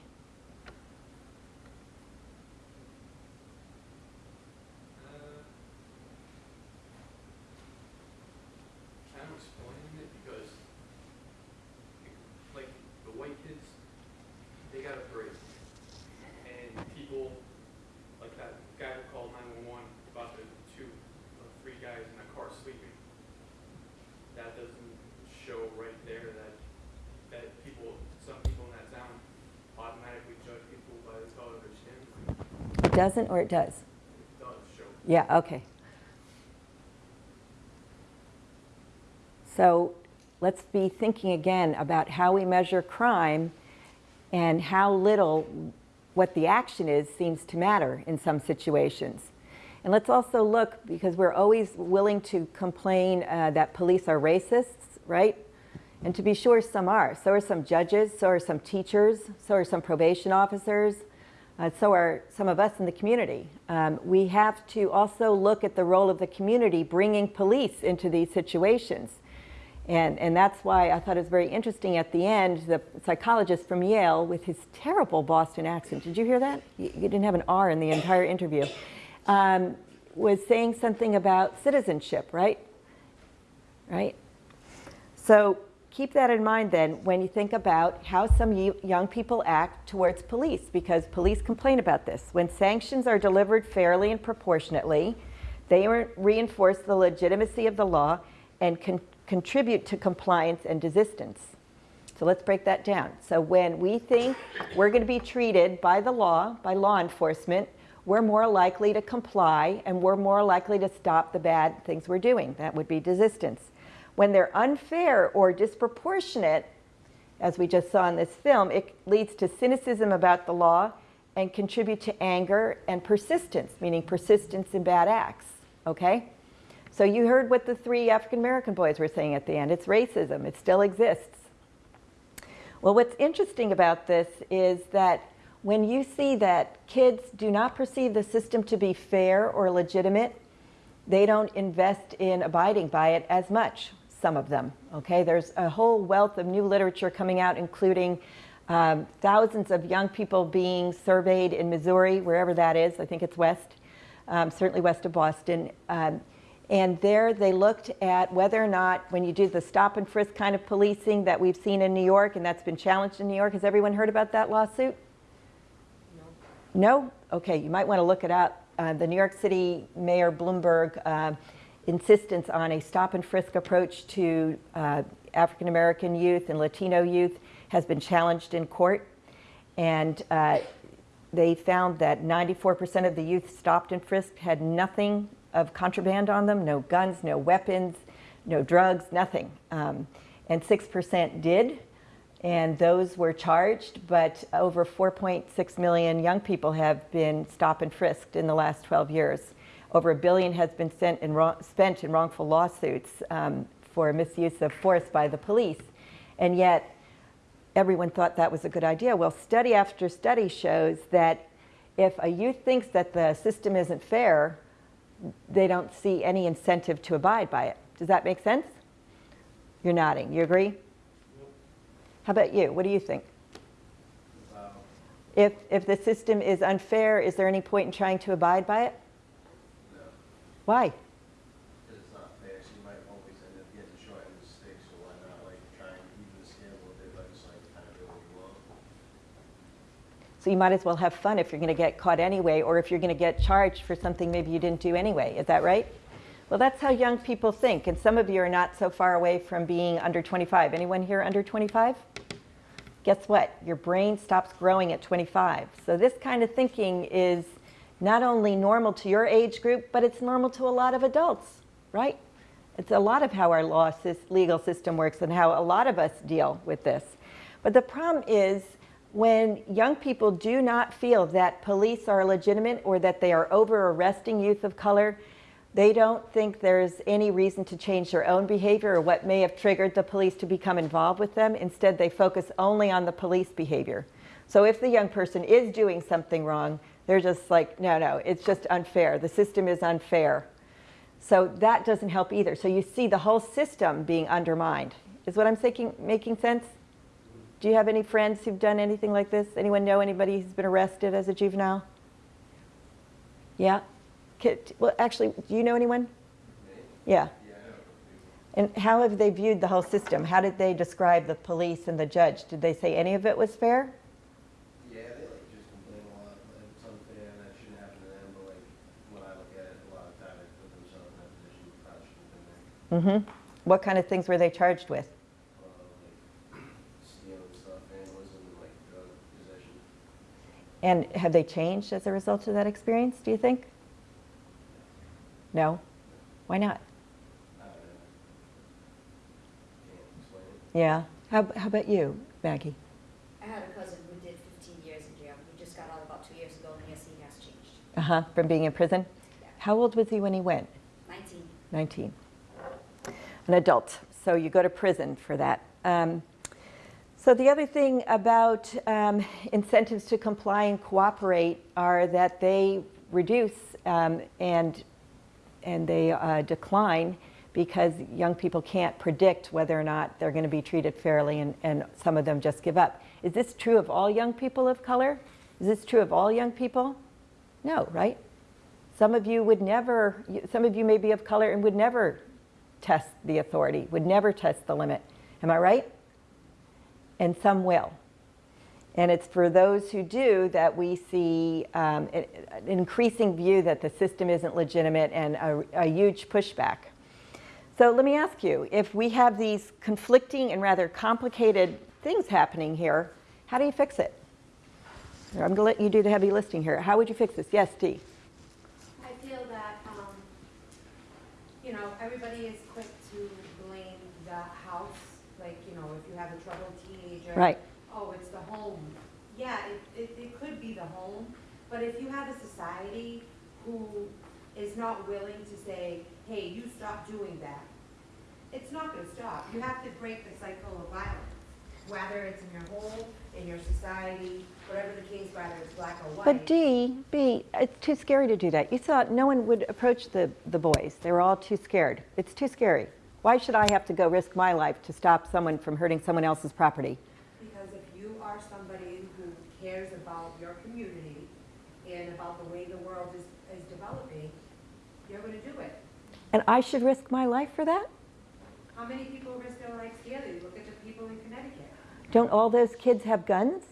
I'm explaining it because, like, the white kids, they got a break. And people, like that guy who called nine-one-one about the two, uh, three guys in the car sleeping. That doesn't show right there that, that people, some people in that town automatically judge people by the color of their skin. It doesn't or it does? It does show. Yeah, okay. So let's be thinking again about how we measure crime and how little what the action is seems to matter in some situations. And let's also look, because we're always willing to complain uh, that police are racists, right? And to be sure, some are. So are some judges, so are some teachers, so are some probation officers, uh, so are some of us in the community. Um, we have to also look at the role of the community bringing police into these situations. And, and that's why I thought it was very interesting at the end, the psychologist from Yale with his terrible Boston accent, did you hear that? You, you didn't have an R in the entire interview, um, was saying something about citizenship, right? Right? So keep that in mind then when you think about how some young people act towards police, because police complain about this. When sanctions are delivered fairly and proportionately, they reinforce the legitimacy of the law and can contribute to compliance and desistance. So let's break that down. So when we think we're going to be treated by the law, by law enforcement, we're more likely to comply and we're more likely to stop the bad things we're doing. That would be desistance. When they're unfair or disproportionate, as we just saw in this film, it leads to cynicism about the law and contribute to anger and persistence, meaning persistence in bad acts, okay? So you heard what the three African American boys were saying at the end. It's racism. It still exists. Well, what's interesting about this is that when you see that kids do not perceive the system to be fair or legitimate, they don't invest in abiding by it as much, some of them, okay? There's a whole wealth of new literature coming out, including um, thousands of young people being surveyed in Missouri, wherever that is, I think it's west, um, certainly west of Boston. Um, and there they looked at whether or not, when you do the stop and frisk kind of policing that we've seen in New York, and that's been challenged in New York, has everyone heard about that lawsuit? No? No? Okay, you might want to look it up. Uh, the New York City Mayor Bloomberg uh, insistence on a stop and frisk approach to uh, African American youth and Latino youth has been challenged in court. And uh, they found that 94% of the youth stopped and frisked had nothing of contraband on them, no guns, no weapons, no drugs, nothing. Um, and 6% did and those were charged, but over 4.6 million young people have been stop and frisked in the last 12 years. Over a billion has been in spent in wrongful lawsuits um, for misuse of force by the police. And yet, everyone thought that was a good idea. Well, study after study shows that if a youth thinks that the system isn't fair, they don't see any incentive to abide by it. Does that make sense? You're nodding. You agree? How about you? What do you think? If, if the system is unfair, is there any point in trying to abide by it? Why? because it's not fair, so you might always end up getting short end of the stick, so why not like try and even the scale a little bit, but just like kind of do what you want. So you might as well have fun if you're going to get caught anyway, or if you're going to get charged for something maybe you didn't do anyway. Is that right? Well, that's how young people think, and some of you are not so far away from being under 25. Anyone here under 25? Guess what? Your brain stops growing at 25. So this kind of thinking is not only normal to your age group, but it's normal to a lot of adults, right? It's a lot of how our law legal system works and how a lot of us deal with this. But the problem is when young people do not feel that police are legitimate or that they are over arresting youth of color, they don't think there's any reason to change their own behavior or what may have triggered the police to become involved with them. Instead, they focus only on the police behavior. So if the young person is doing something wrong, they're just like, no, no, it's just unfair. The system is unfair. So that doesn't help either. So you see the whole system being undermined. Is what I'm saying making sense? Do you have any friends who've done anything like this? Anyone know anybody who's been arrested as a juvenile? Yeah? Well, actually, do you know anyone? Yeah. And how have they viewed the whole system? How did they describe the police and the judge? Did they say any of it was fair? Yeah, they like just complain a lot, that it's unfair and that shouldn't happen to them, but like, when I look at it, a lot of times they put themselves in that position, probably shouldn't there. Mm-hmm. What kind of things were they charged with? Like, stealing stuff, vandalism, and like drug possession. And have they changed as a result of that experience, do you think? No? Why not? Can't explain it. Yeah. How, how about you, Maggie? I had a cousin who did 15 years in jail. He just got out about two years ago, and yes, he has changed. Uh-huh, from being in prison? Yeah. How old was he when he went? 19. 19. An adult. So you go to prison for that. Um, so the other thing about um, incentives to comply and cooperate are that they reduce um, and and they uh, decline because young people can't predict whether or not they're going to be treated fairly and, and some of them just give up. Is this true of all young people of color? Is this true of all young people? No, right? Some of you would never, some of you may be of color and would never test the authority, would never test the limit. Am I right? And some will. And it's for those who do that we see um, an increasing view that the system isn't legitimate and a, a huge pushback. So let me ask you, if we have these conflicting and rather complicated things happening here, how do you fix it? I'm going to let you do the heavy lifting here. How would you fix this? Yes, Dee. I feel that, um, you know, everybody is quick to blame the house, like, you know, if you have a troubled teenager. Right. Oh, it's the home. Yeah, it, it, it could be the home, but if you have a society who is not willing to say, hey, you stop doing that, it's not gonna stop. You have to break the cycle of violence, whether it's in your home, in your society, whatever the case, whether it's black or white. But D, B, it's too scary to do that. You thought no one would approach the, the boys. They were all too scared. It's too scary. Why should I have to go risk my life to stop someone from hurting someone else's property? Because if you are somebody who cares about your community and about the way the world is, is developing, you're gonna do it. And I should risk my life for that? How many people risk their lives daily? Look at the people in Connecticut. Don't all those kids have guns?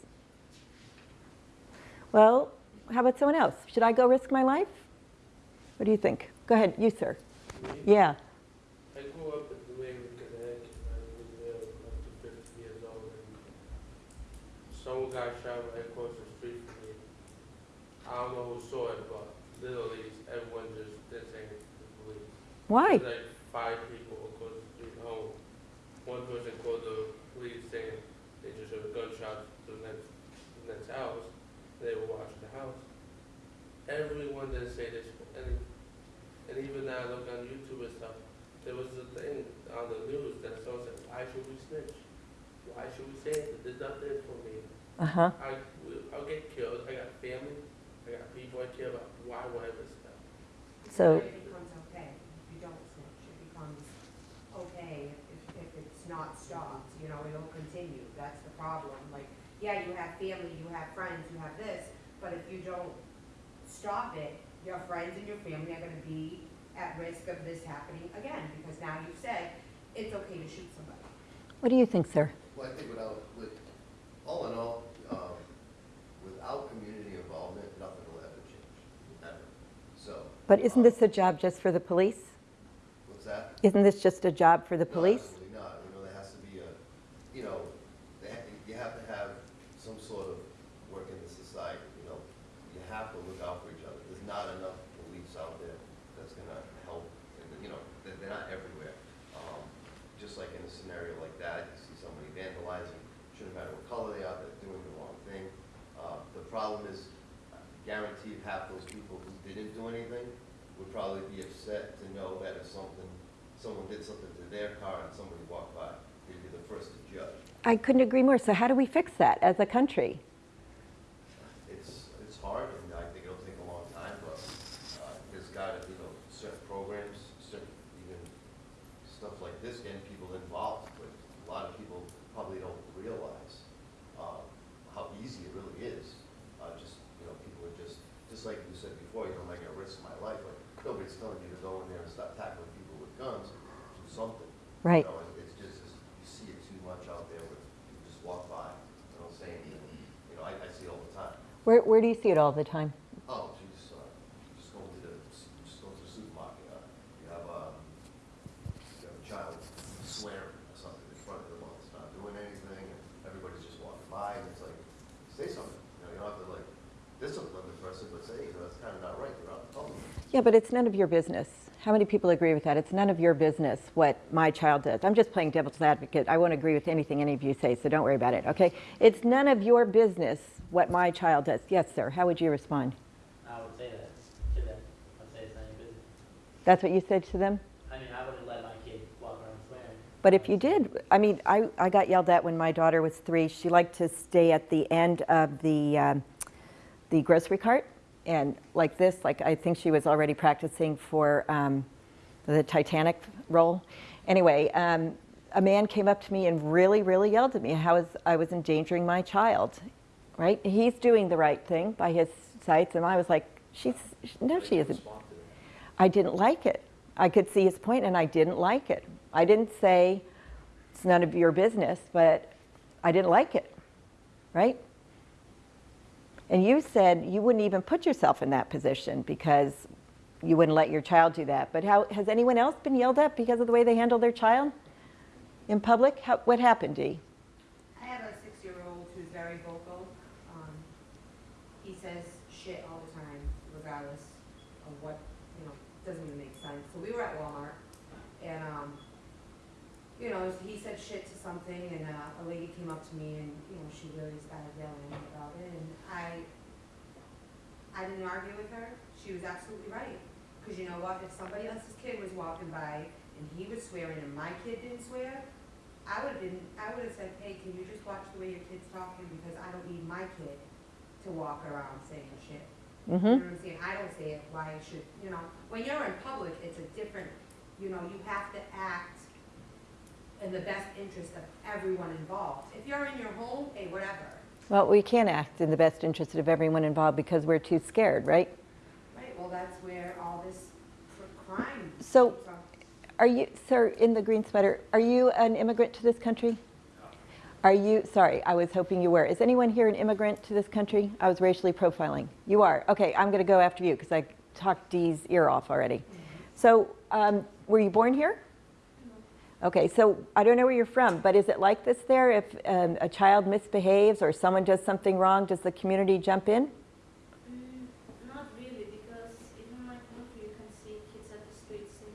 Well, how about someone else? Should I go risk my life? What do you think? Go ahead, you, sir. Yeah. I grew up in New Haven, Connecticut. I was there up to 50 years old. And someone got shot right across the street from me. I don't know who saw it, but literally everyone just did say the police. Why? There's like five people across the street home. One person called the police saying they just heard a gunshot to the next, the next house. They were watching the house. Everyone didn't say this, and, and even now I look on YouTube and stuff, there was a thing on the news that someone said, why should we snitch? Why should we say it? There's nothing for me. Uh-huh. I, I'll get killed. I got family. I got people I care about. Why would I risk that? So, It becomes okay. If you don't snitch, it becomes okay if, if it's not stopped, you know, it'll continue. That's the problem. Like, yeah, you have family, you have friends, you have this, but if you don't stop it, your friends and your family are gonna be at risk of this happening again, because now you've said it's okay to shoot somebody. what do you think, sir? Well, I think without, with, all in all, um, without community involvement, nothing will ever change, ever. So, But isn't this a job just for the police? what's that? Isn't this just a job for the No, police? absolutely not. You know, there has to be a, you know, they ha- you have to have some sort of work in the society, you know. You have to look out for each other. There's not enough police out there that's gonna help, and, you know, they're, they're not everywhere. Um, Just like in a scenario like that, you see somebody vandalizing, shouldn't matter what color they are, they're doing the wrong thing. Uh, The problem is, guaranteed half those people who didn't do anything probably be upset to know that if something, someone did something to their car and somebody walked by, they'd be the first to judge. I couldn't agree more. So how do we fix that as a country? It's, it's hard, and I think it'll take a long time, but uh, there's got to, you know, certain programs, certain, even stuff like this, getting people involved, but a lot of people probably don't realize uh, how easy it really is. Uh, Just, you know, people are just, just like you said before, you know, am I gonna risk my life? Like, nobody's telling you to go in there and start tackling people with guns, do something. Right. You know, it's just, you see it too much out there where people just walk by, they don't say anything. You know, I, I see it all the time. Where, where do you see it all the time? Oh, geez, uh, just going to the, just going to the supermarket, uh, you have, uh, you have a child swearing or something in front of them while it's not doing anything, and everybody's just walking by, and it's like, say something, you know, you don't have to like discipline the person, but say, you know, that's kind of not right, you're out in public. Yeah, but it's none of your business. How many people agree with that? It's none of your business what my child does. I'm just playing devil's advocate. I won't agree with anything any of you say, so don't worry about it, okay? It's none of your business what my child does. Yes, sir. How would you respond? I would say that to them. I'd say it's none of your business. That's what you said to them? I mean, I wouldn't let my kid walk around swearing. But if you did, I mean, I, I got yelled at when my daughter was three. She liked to stay at the end of the, um, the grocery cart. And like this, like I think she was already practicing for um, the Titanic role. Anyway, um, a man came up to me and really, really yelled at me how was, I was endangering my child, right? He's doing the right thing by his sights. And I was like, she's, no, she isn't. I didn't like it. I could see his point and I didn't like it. I didn't say it's none of your business, but I didn't like it, right? And you said you wouldn't even put yourself in that position because you wouldn't let your child do that. But how, has anyone else been yelled at because of the way they handle their child in public? How, what happened, Dee? I have a six-year-old who's very vocal. Um, he says shit all the time, regardless of what, you know, doesn't even make sense. So we were at Walmart, you know, he said shit to something and uh, a lady came up to me and, you know, she really started yelling about it and I, I didn't argue with her. She was absolutely right. Cause you know what, if somebody else's kid was walking by and he was swearing and my kid didn't swear, I would've been, I would've said, hey, can you just watch the way your kid's talking because I don't need my kid to walk around saying shit. You know Mhm. what I'm saying? I don't say it, why should, you know, when you're in public, it's a different, you know, you have to act in the best interest of everyone involved. If you're in your home, hey, whatever, Well, we can't act in the best interest of everyone involved because we're too scared, right? right? Well, that's where all this cr- crime. So, are you, sir, in the green sweater, are you an immigrant to this country? Are you, sorry, I was hoping you were. Is anyone here an immigrant to this country? I was racially profiling. You are. Okay, I'm going to go after you because I talked Dee's ear off already. So, um, were you born here? Okay, so I don't know where you're from, but is it like this there? If um, a child misbehaves or someone does something wrong, does the community jump in? Mm, not really, because even in my country, you can see kids at the streets and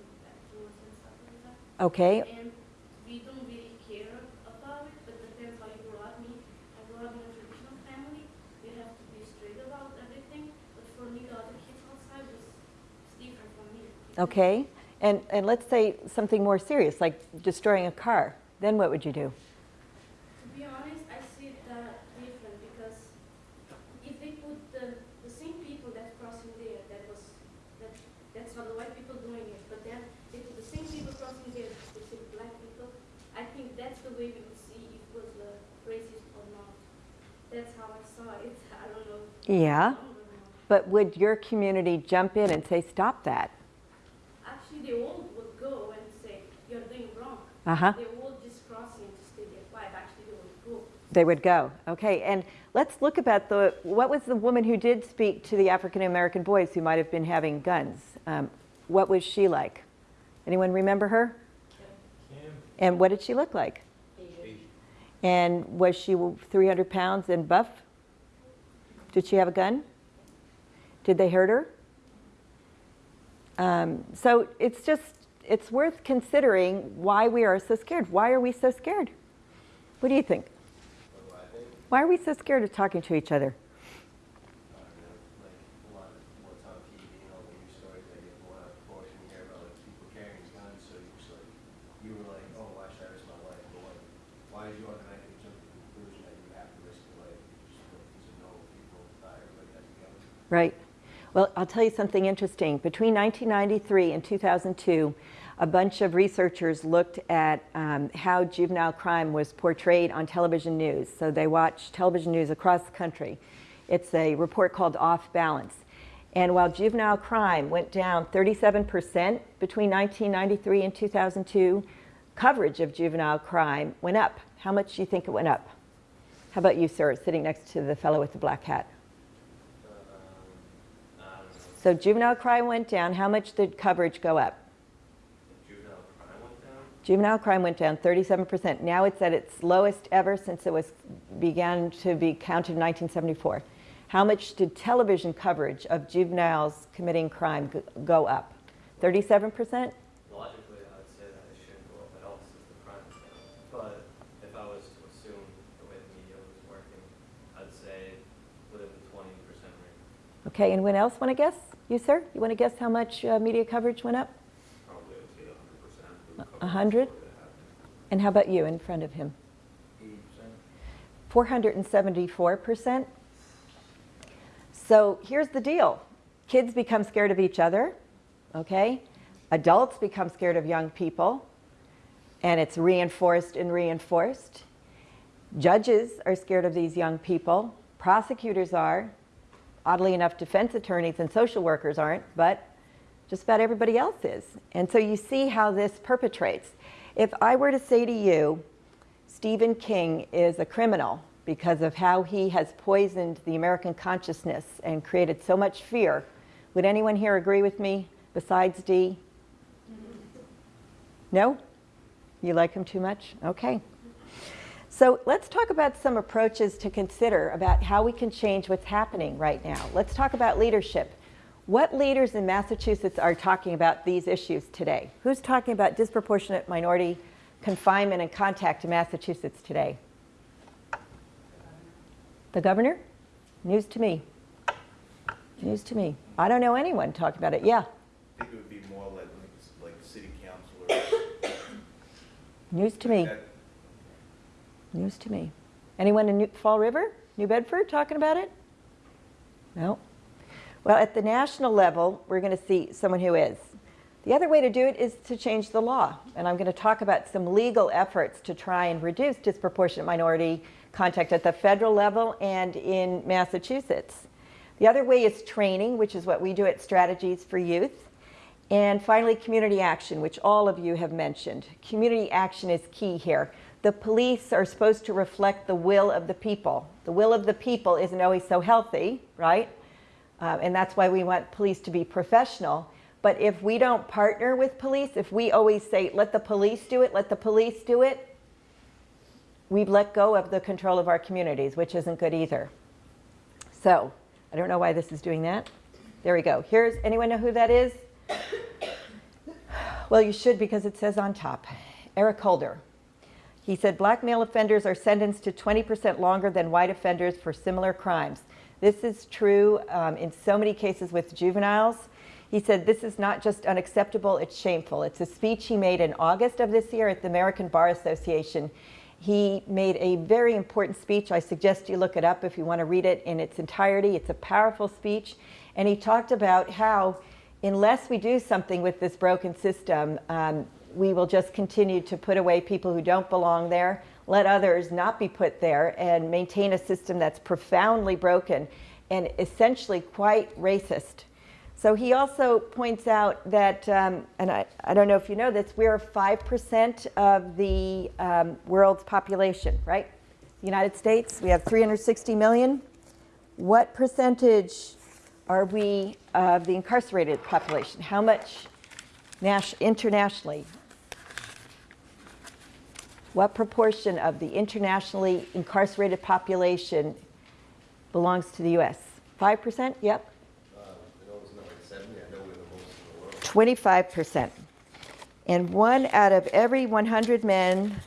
stuff like that. Okay. And we don't really care about it, but depends how you grow up. Me, I grew up in a traditional family. You have to be straight about everything. But for me, the other kids outside was it's different from me. Okay, and, and let's say something more serious, like destroying a car. Then what would you do? To be honest, I see it that different because if they put the, the same people that crossing there, that was, that, that's how the white people doing it, but then they put the same people crossing there, specific black people, I think that's the way we would see if it was racist or not. That's how I saw it, I don't know. Yeah, but would your community jump in and say, stop that? Actually, they all would go and say, you're doing wrong. Uh-huh. They all just crossing to stay there actually they would go. They would go. Okay, and let's look about the, what was the woman who did speak to the African American boys who might have been having guns? Um, what was she like? Anyone remember her? And what did she look like? And was she 300 pounds and buff? Did she have a gun? Did they hurt her? Um, so it's just, it's worth considering why we are so scared. Why are we so scared? What do you think? Why are we so scared of talking to each other? Right. Well, I'll tell you something interesting. Between 1993 and 2002, a bunch of researchers looked at um, how juvenile crime was portrayed on television news. So they watched television news across the country. It's a report called Off Balance. And while juvenile crime went down 37% between 1993 and 2002, coverage of juvenile crime went up. How much do you think it went up? How about you, sir, sitting next to the fellow with the black hat? So juvenile crime went down. How much did coverage go up? Juvenile crime went down? Juvenile crime went down 37%. Now it's at its lowest ever since it was began to be counted in 1974. How much did television coverage of juveniles committing crime go up? 37%? Logically, I would say that it shouldn't go up at all since the crime down. But if I was to assume the way the media was working, I'd say within the twenty percent range. Okay, anyone else want to guess? You, sir? You want to guess how much uh, media coverage went up? Probably I'd say hundred percent. A hundred? And how about you in front of him? 474%. So here's the deal. Kids become scared of each other, okay? Adults become scared of young people, and it's reinforced and reinforced. Judges are scared of these young people. Prosecutors are. Oddly enough, defense attorneys and social workers aren't, but just about everybody else is. And so you see how this perpetrates. If I were to say to you, Stephen King is a criminal because of how he has poisoned the American consciousness and created so much fear, would anyone here agree with me besides Dee? No? You like him too much? Okay. So let's talk about some approaches to consider about how we can change what's happening right now. Let's talk about leadership. What leaders in Massachusetts are talking about these issues today? Who's talking about disproportionate minority confinement and contact in Massachusetts today? The governor? News to me. News to me. I don't know anyone talking about it. Yeah. I think it would be more like, like city councilors. News to me. That- News to me. Anyone in New, Fall River, New Bedford, talking about it? No. Well, at the national level, we're going to see someone who is. The other way to do it is to change the law. And I'm going to talk about some legal efforts to try and reduce disproportionate minority contact at the federal level and in Massachusetts. The other way is training, which is what we do at Strategies for Youth. And finally, community action, which all of you have mentioned. Community action is key here. The police are supposed to reflect the will of the people. The will of the people isn't always so healthy, right? Uh, and that's why we want police to be professional. But if we don't partner with police, if we always say, let the police do it, let the police do it, we've let go of the control of our communities, which isn't good either. So, I don't know why this is doing that. There we go. Here's, anyone know who that is? Well, you should because it says on top. Eric Holder. He said black male offenders are sentenced to 20% longer than white offenders for similar crimes. This is true um, in so many cases with juveniles. He said this is not just unacceptable, it's shameful. It's a speech he made in August of this year at the American Bar Association. He made a very important speech. I suggest you look it up if you want to read it in its entirety. It's a powerful speech. And he talked about how unless we do something with this broken system, um, we will just continue to put away people who don't belong there, let others not be put there, and maintain a system that's profoundly broken and essentially quite racist. So he also points out that, um, and I, I don't know if you know this, we're 5% of the um, world's population, right? The United States, we have 360 million. What percentage are we of the incarcerated population? How much internationally? What proportion of the internationally incarcerated population belongs to the U.S.? 5%? Yep. 25%. And one out of every 100 men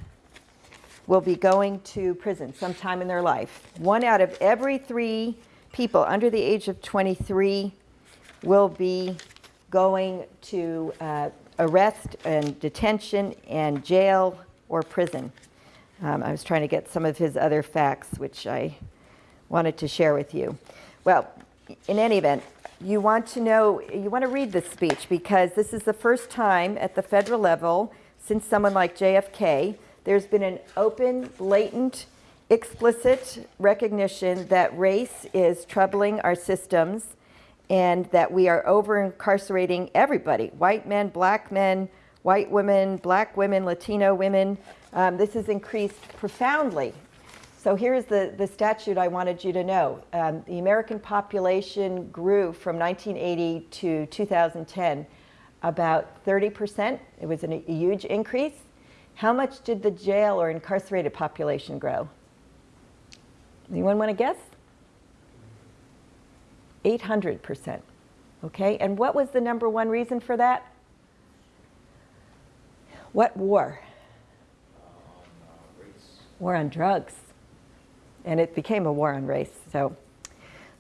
will be going to prison sometime in their life. One out of every three people under the age of 23 will be going to uh, arrest and detention and jail or prison. Um, I was trying to get some of his other facts, which I wanted to share with you. Well, in any event, you want to know, you want to read this speech because this is the first time at the federal level since someone like JFK, there's been an open, blatant, explicit recognition that race is troubling our systems and that we are over incarcerating everybody white men, black men, white women, black women, Latino women. Um, this has increased profoundly so here's the, the statute I wanted you to know. Um, the American population grew from 1980 to 2010 about 30%. It was an, a huge increase. How much did the jail or incarcerated population grow? Anyone want to guess? 800%. Okay, and what was the number one reason for that? What war? War on drugs and it became a war on race. So,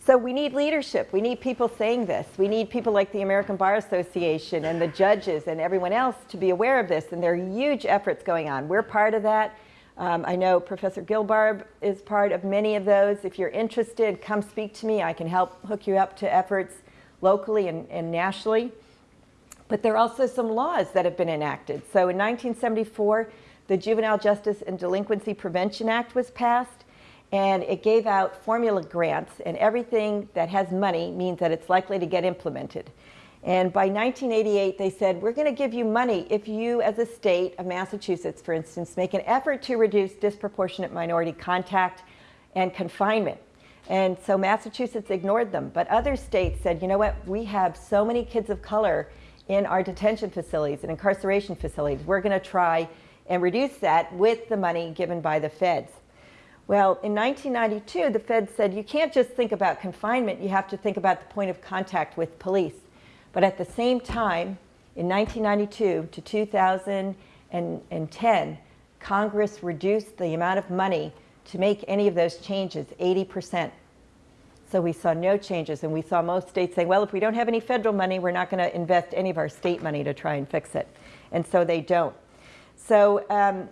so we need leadership. We need people saying this. We need people like the American Bar Association and the judges and everyone else to be aware of this. And there are huge efforts going on. We're part of that. Um, I know Professor Gilbarb is part of many of those. If you're interested, come speak to me. I can help hook you up to efforts locally and, and nationally. But there are also some laws that have been enacted. So in 1974, the Juvenile Justice and Delinquency Prevention Act was passed and it gave out formula grants and everything that has money means that it's likely to get implemented. And by 1988, they said, we're going to give you money if you, as a state of Massachusetts, for instance, make an effort to reduce disproportionate minority contact and confinement. And so Massachusetts ignored them. But other states said, you know what, we have so many kids of color in our detention facilities and incarceration facilities. We're going to try and reduce that with the money given by the feds. Well, in 1992, the Fed said you can't just think about confinement, you have to think about the point of contact with police. But at the same time, in 1992 to 2010, Congress reduced the amount of money to make any of those changes 80%. So we saw no changes, and we saw most states saying, well, if we don't have any federal money, we're not going to invest any of our state money to try and fix it. And so they don't. So um,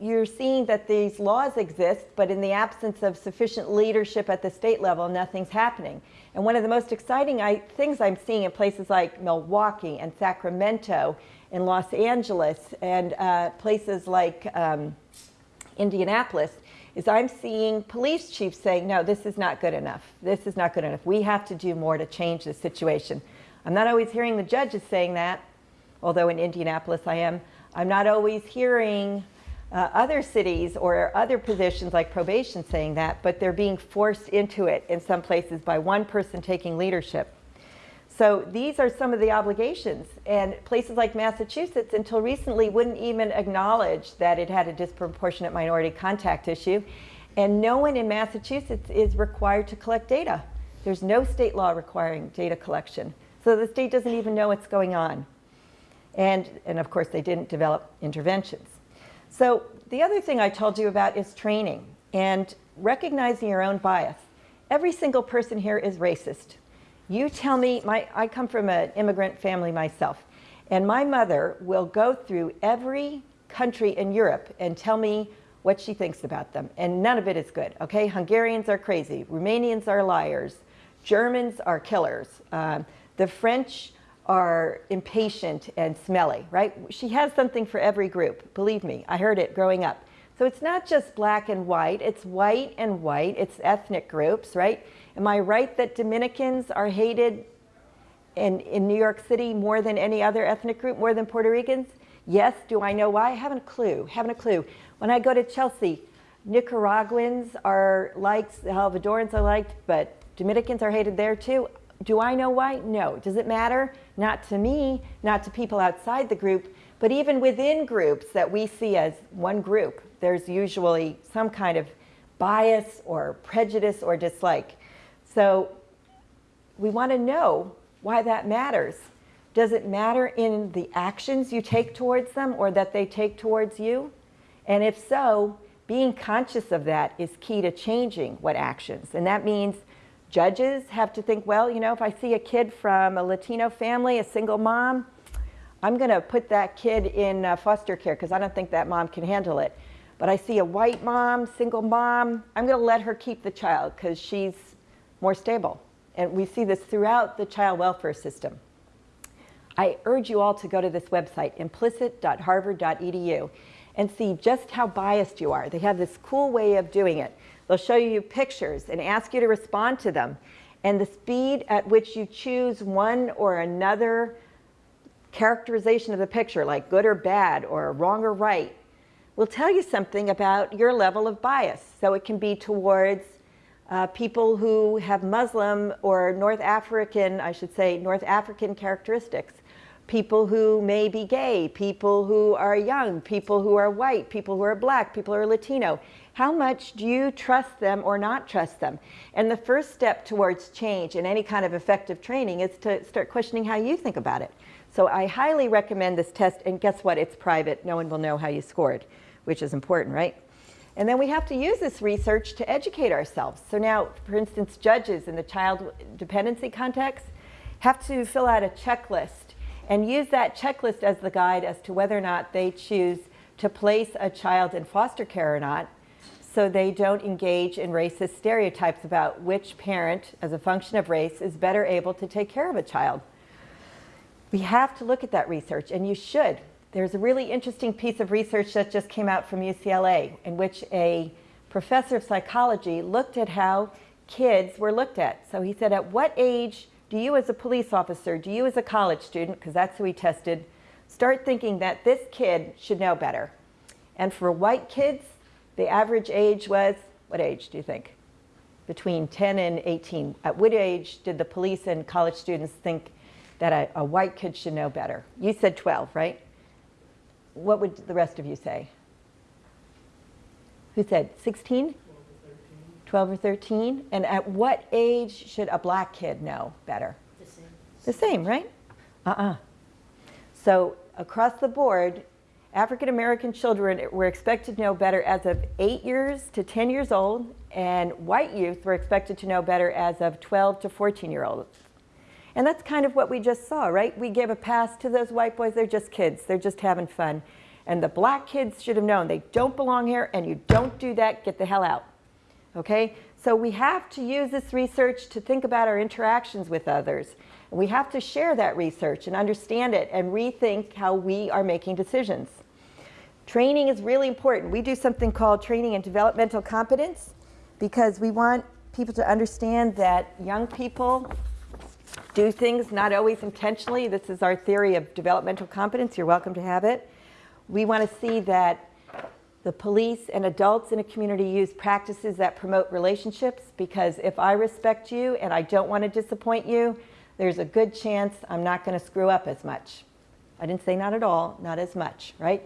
you're seeing that these laws exist, but in the absence of sufficient leadership at the state level, nothing's happening. And one of the most exciting I, things I'm seeing in places like Milwaukee and Sacramento, in Los Angeles, and uh, places like um, Indianapolis, is I'm seeing police chiefs saying, no, this is not good enough. This is not good enough. We have to do more to change the situation. I'm not always hearing the judges saying that, although in Indianapolis I am. I'm not always hearing uh, other cities or other positions like probation saying that, but they're being forced into it in some places by one person taking leadership. So these are some of the obligations. And places like Massachusetts, until recently, wouldn't even acknowledge that it had a disproportionate minority contact issue. And no one in Massachusetts is required to collect data. There's no state law requiring data collection. So the state doesn't even know what's going on. And, and of course, they didn't develop interventions. So the other thing I told you about is training and recognizing your own bias. Every single person here is racist. You tell me, my, I come from an immigrant family myself, and my mother will go through every country in Europe and tell me what she thinks about them, and none of it is good, okay? Hungarians are crazy, Romanians are liars, Germans are killers, um, the French are impatient and smelly, right? She has something for every group, believe me, I heard it growing up. So it's not just black and white, it's white and white, it's ethnic groups, right? Am I right that Dominicans are hated in, in New York City more than any other ethnic group, more than Puerto Ricans? Yes. Do I know why? I haven't a clue. Haven't a clue. When I go to Chelsea, Nicaraguans are liked, Salvadorans are liked, but Dominicans are hated there too. Do I know why? No. Does it matter? Not to me, not to people outside the group, but even within groups that we see as one group, there's usually some kind of bias or prejudice or dislike. So we want to know why that matters. Does it matter in the actions you take towards them or that they take towards you? And if so, being conscious of that is key to changing what actions. And that means judges have to think, well, you know, if I see a kid from a Latino family, a single mom, I'm going to put that kid in uh, foster care because I don't think that mom can handle it. But I see a white mom, single mom, I'm going to let her keep the child because she's more stable. And we see this throughout the child welfare system. I urge you all to go to this website, implicit.harvard.edu, and see just how biased you are. They have this cool way of doing it. They'll show you pictures and ask you to respond to them. And the speed at which you choose one or another characterization of the picture, like good or bad, or wrong or right, will tell you something about your level of bias. So it can be towards uh, people who have Muslim or North African, I should say, North African characteristics, people who may be gay, people who are young, people who are white, people who are black, people who are Latino. How much do you trust them or not trust them? And the first step towards change in any kind of effective training is to start questioning how you think about it. So I highly recommend this test, and guess what? It's private. No one will know how you scored, which is important, right? And then we have to use this research to educate ourselves. So now, for instance, judges in the child dependency context have to fill out a checklist and use that checklist as the guide as to whether or not they choose to place a child in foster care or not so they don't engage in racist stereotypes about which parent, as a function of race, is better able to take care of a child. We have to look at that research, and you should. There's a really interesting piece of research that just came out from UCLA in which a professor of psychology looked at how kids were looked at. So he said, at what age do you as a police officer, do you as a college student, because that's who he tested, start thinking that this kid should know better? And for white kids, the average age was, what age do you think? Between 10 and 18. At what age did the police and college students think that a, a white kid should know better? You said 12, right? What would the rest of you say? Who said 16? 12 or 13? And at what age should a black kid know better? The same. The same, right? Uh-uh. So across the board, African American children were expected to know better as of 8 years to 10 years old, and white youth were expected to know better as of 12 to 14 year olds. And that's kind of what we just saw, right? We gave a pass to those white boys. They're just kids. They're just having fun. And the black kids should have known they don't belong here and you don't do that. Get the hell out. Okay? So we have to use this research to think about our interactions with others. We have to share that research and understand it and rethink how we are making decisions. Training is really important. We do something called training and developmental competence because we want people to understand that young people do things not always intentionally. This is our theory of developmental competence. You're welcome to have it. We want to see that the police and adults in a community use practices that promote relationships because if I respect you and I don't want to disappoint you, there's a good chance I'm not going to screw up as much. I didn't say not at all, not as much, right?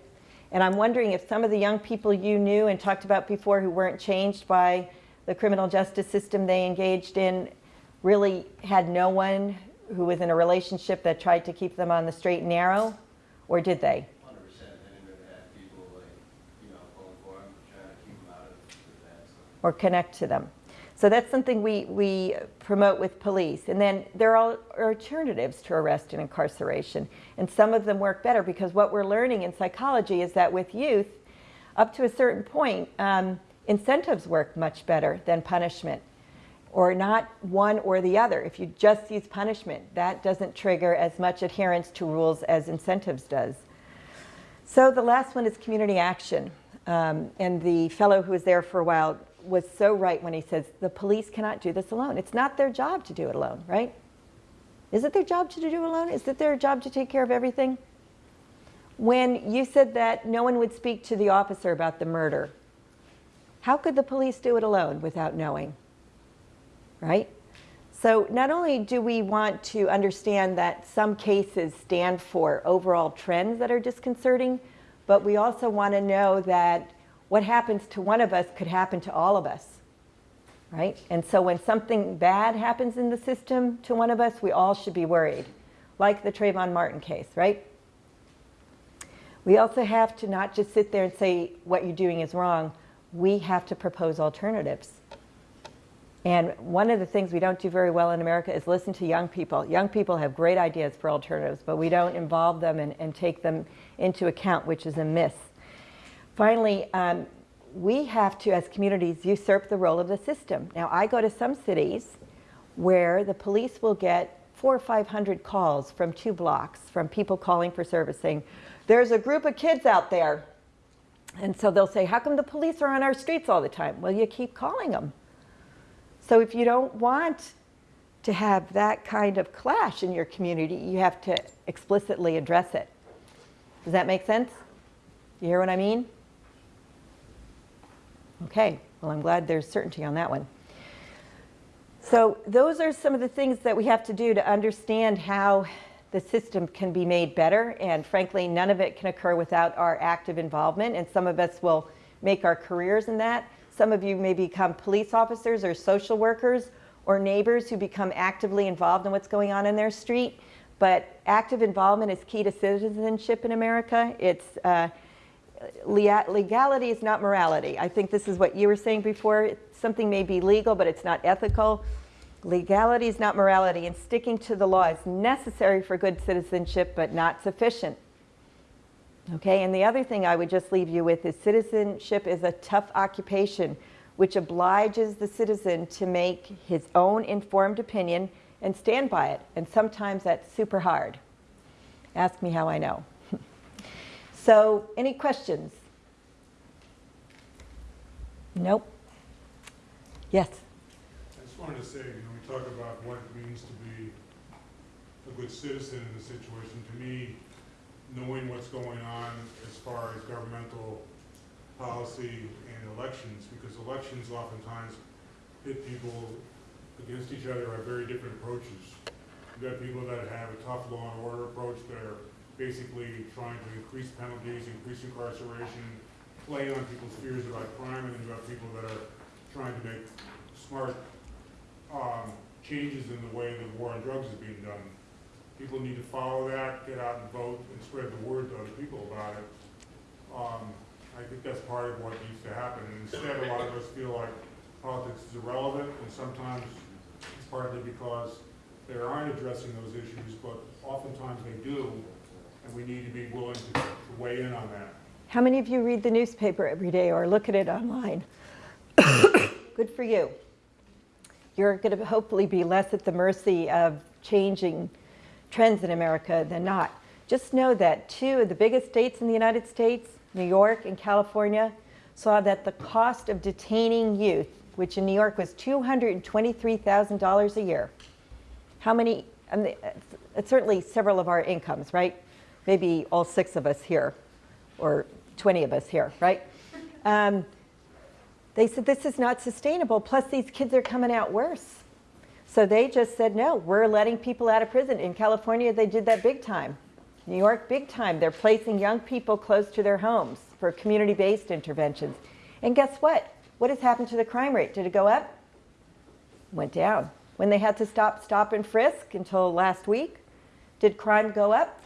And I'm wondering if some of the young people you knew and talked about before who weren't changed by the criminal justice system they engaged in really had no one who was in a relationship that tried to keep them on the straight and narrow, or did they? Or connect to them. So that's something we, we promote with police. And then there are alternatives to arrest and incarceration. And some of them work better because what we're learning in psychology is that with youth, up to a certain point, um, incentives work much better than punishment. Or not one or the other. If you just use punishment, that doesn't trigger as much adherence to rules as incentives does. So the last one is community action. Um, and the fellow who was there for a while was so right when he says the police cannot do this alone. It's not their job to do it alone, right? Is it their job to do it alone? Is it their job to take care of everything? When you said that no one would speak to the officer about the murder, how could the police do it alone without knowing? Right? So not only do we want to understand that some cases stand for overall trends that are disconcerting, but we also want to know that what happens to one of us could happen to all of us. Right? And so when something bad happens in the system to one of us, we all should be worried. Like the Trayvon Martin case, right? We also have to not just sit there and say what you're doing is wrong. We have to propose alternatives. And one of the things we don't do very well in America is listen to young people. Young people have great ideas for alternatives, but we don't involve them and, and take them into account, which is a miss. Finally, um, we have to, as communities, usurp the role of the system. Now, I go to some cities where the police will get four or 500 calls from two blocks from people calling for service saying, there's a group of kids out there. And so they'll say, how come the police are on our streets all the time? Well, you keep calling them. So if you don't want to have that kind of clash in your community, you have to explicitly address it. Does that make sense? You hear what I mean? Okay, well, I'm glad there's certainty on that one. So those are some of the things that we have to do to understand how the system can be made better. And frankly, none of it can occur without our active involvement. And some of us will make our careers in that. Some of you may become police officers or social workers or neighbors who become actively involved in what's going on in their street. But active involvement is key to citizenship in America. It's uh, legality is not morality. I think this is what you were saying before. Something may be legal, but it's not ethical. Legality is not morality, and sticking to the law is necessary for good citizenship, but not sufficient. Okay, and the other thing I would just leave you with is citizenship is a tough occupation which obliges the citizen to make his own informed opinion and stand by it. And sometimes that's super hard. Ask me how I know. so, any questions? Nope. Yes. I just wanted to say, you know, we talk about what it means to be a good citizen in the situation. To me, knowing what's going on as far as governmental policy and elections, because elections oftentimes pit people against each other have very different approaches. You've got people that have a tough law and order approach that are basically trying to increase penalties, increase incarceration, play on people's fears about crime, and then you have people that are trying to make smart um, changes in the way the war on drugs is being done. People need to follow that, get out and vote, and spread the word to other people about it. Um, I think that's part of what needs to happen. And instead, a lot of us feel like politics is irrelevant, and sometimes it's partly because they aren't addressing those issues, but oftentimes they do, and we need to be willing to to weigh in on that. How many of you read the newspaper every day or look at it online? Good for you. You're going to hopefully be less at the mercy of changing trends in America than not. Just know that two of the biggest states in the United States, New York and California, saw that the cost of detaining youth, which in New York was $223,000 a year, how many, certainly several of our incomes, right? Maybe all six of us here, or 20 of us here, right? Um, they said this is not sustainable, plus these kids are coming out worse. So they just said, no, we're letting people out of prison. In California, they did that big time. New York, big time. They're placing young people close to their homes for community-based interventions. And guess what? What has happened to the crime rate? Did it go up? Went down. When they had to stop, stop and frisk until last week, did crime go up?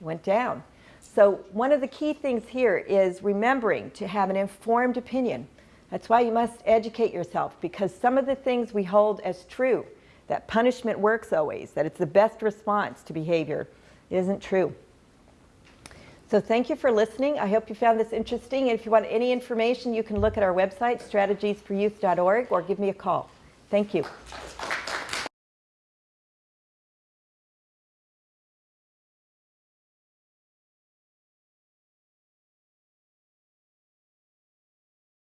Went down. So one of the key things here is remembering to have an informed opinion. That's why you must educate yourself because some of the things we hold as true, that punishment works always, that it's the best response to behavior, isn't true. So thank you for listening. I hope you found this interesting. And if you want any information, you can look at our website, strategiesforyouth.org, or give me a call. Thank you.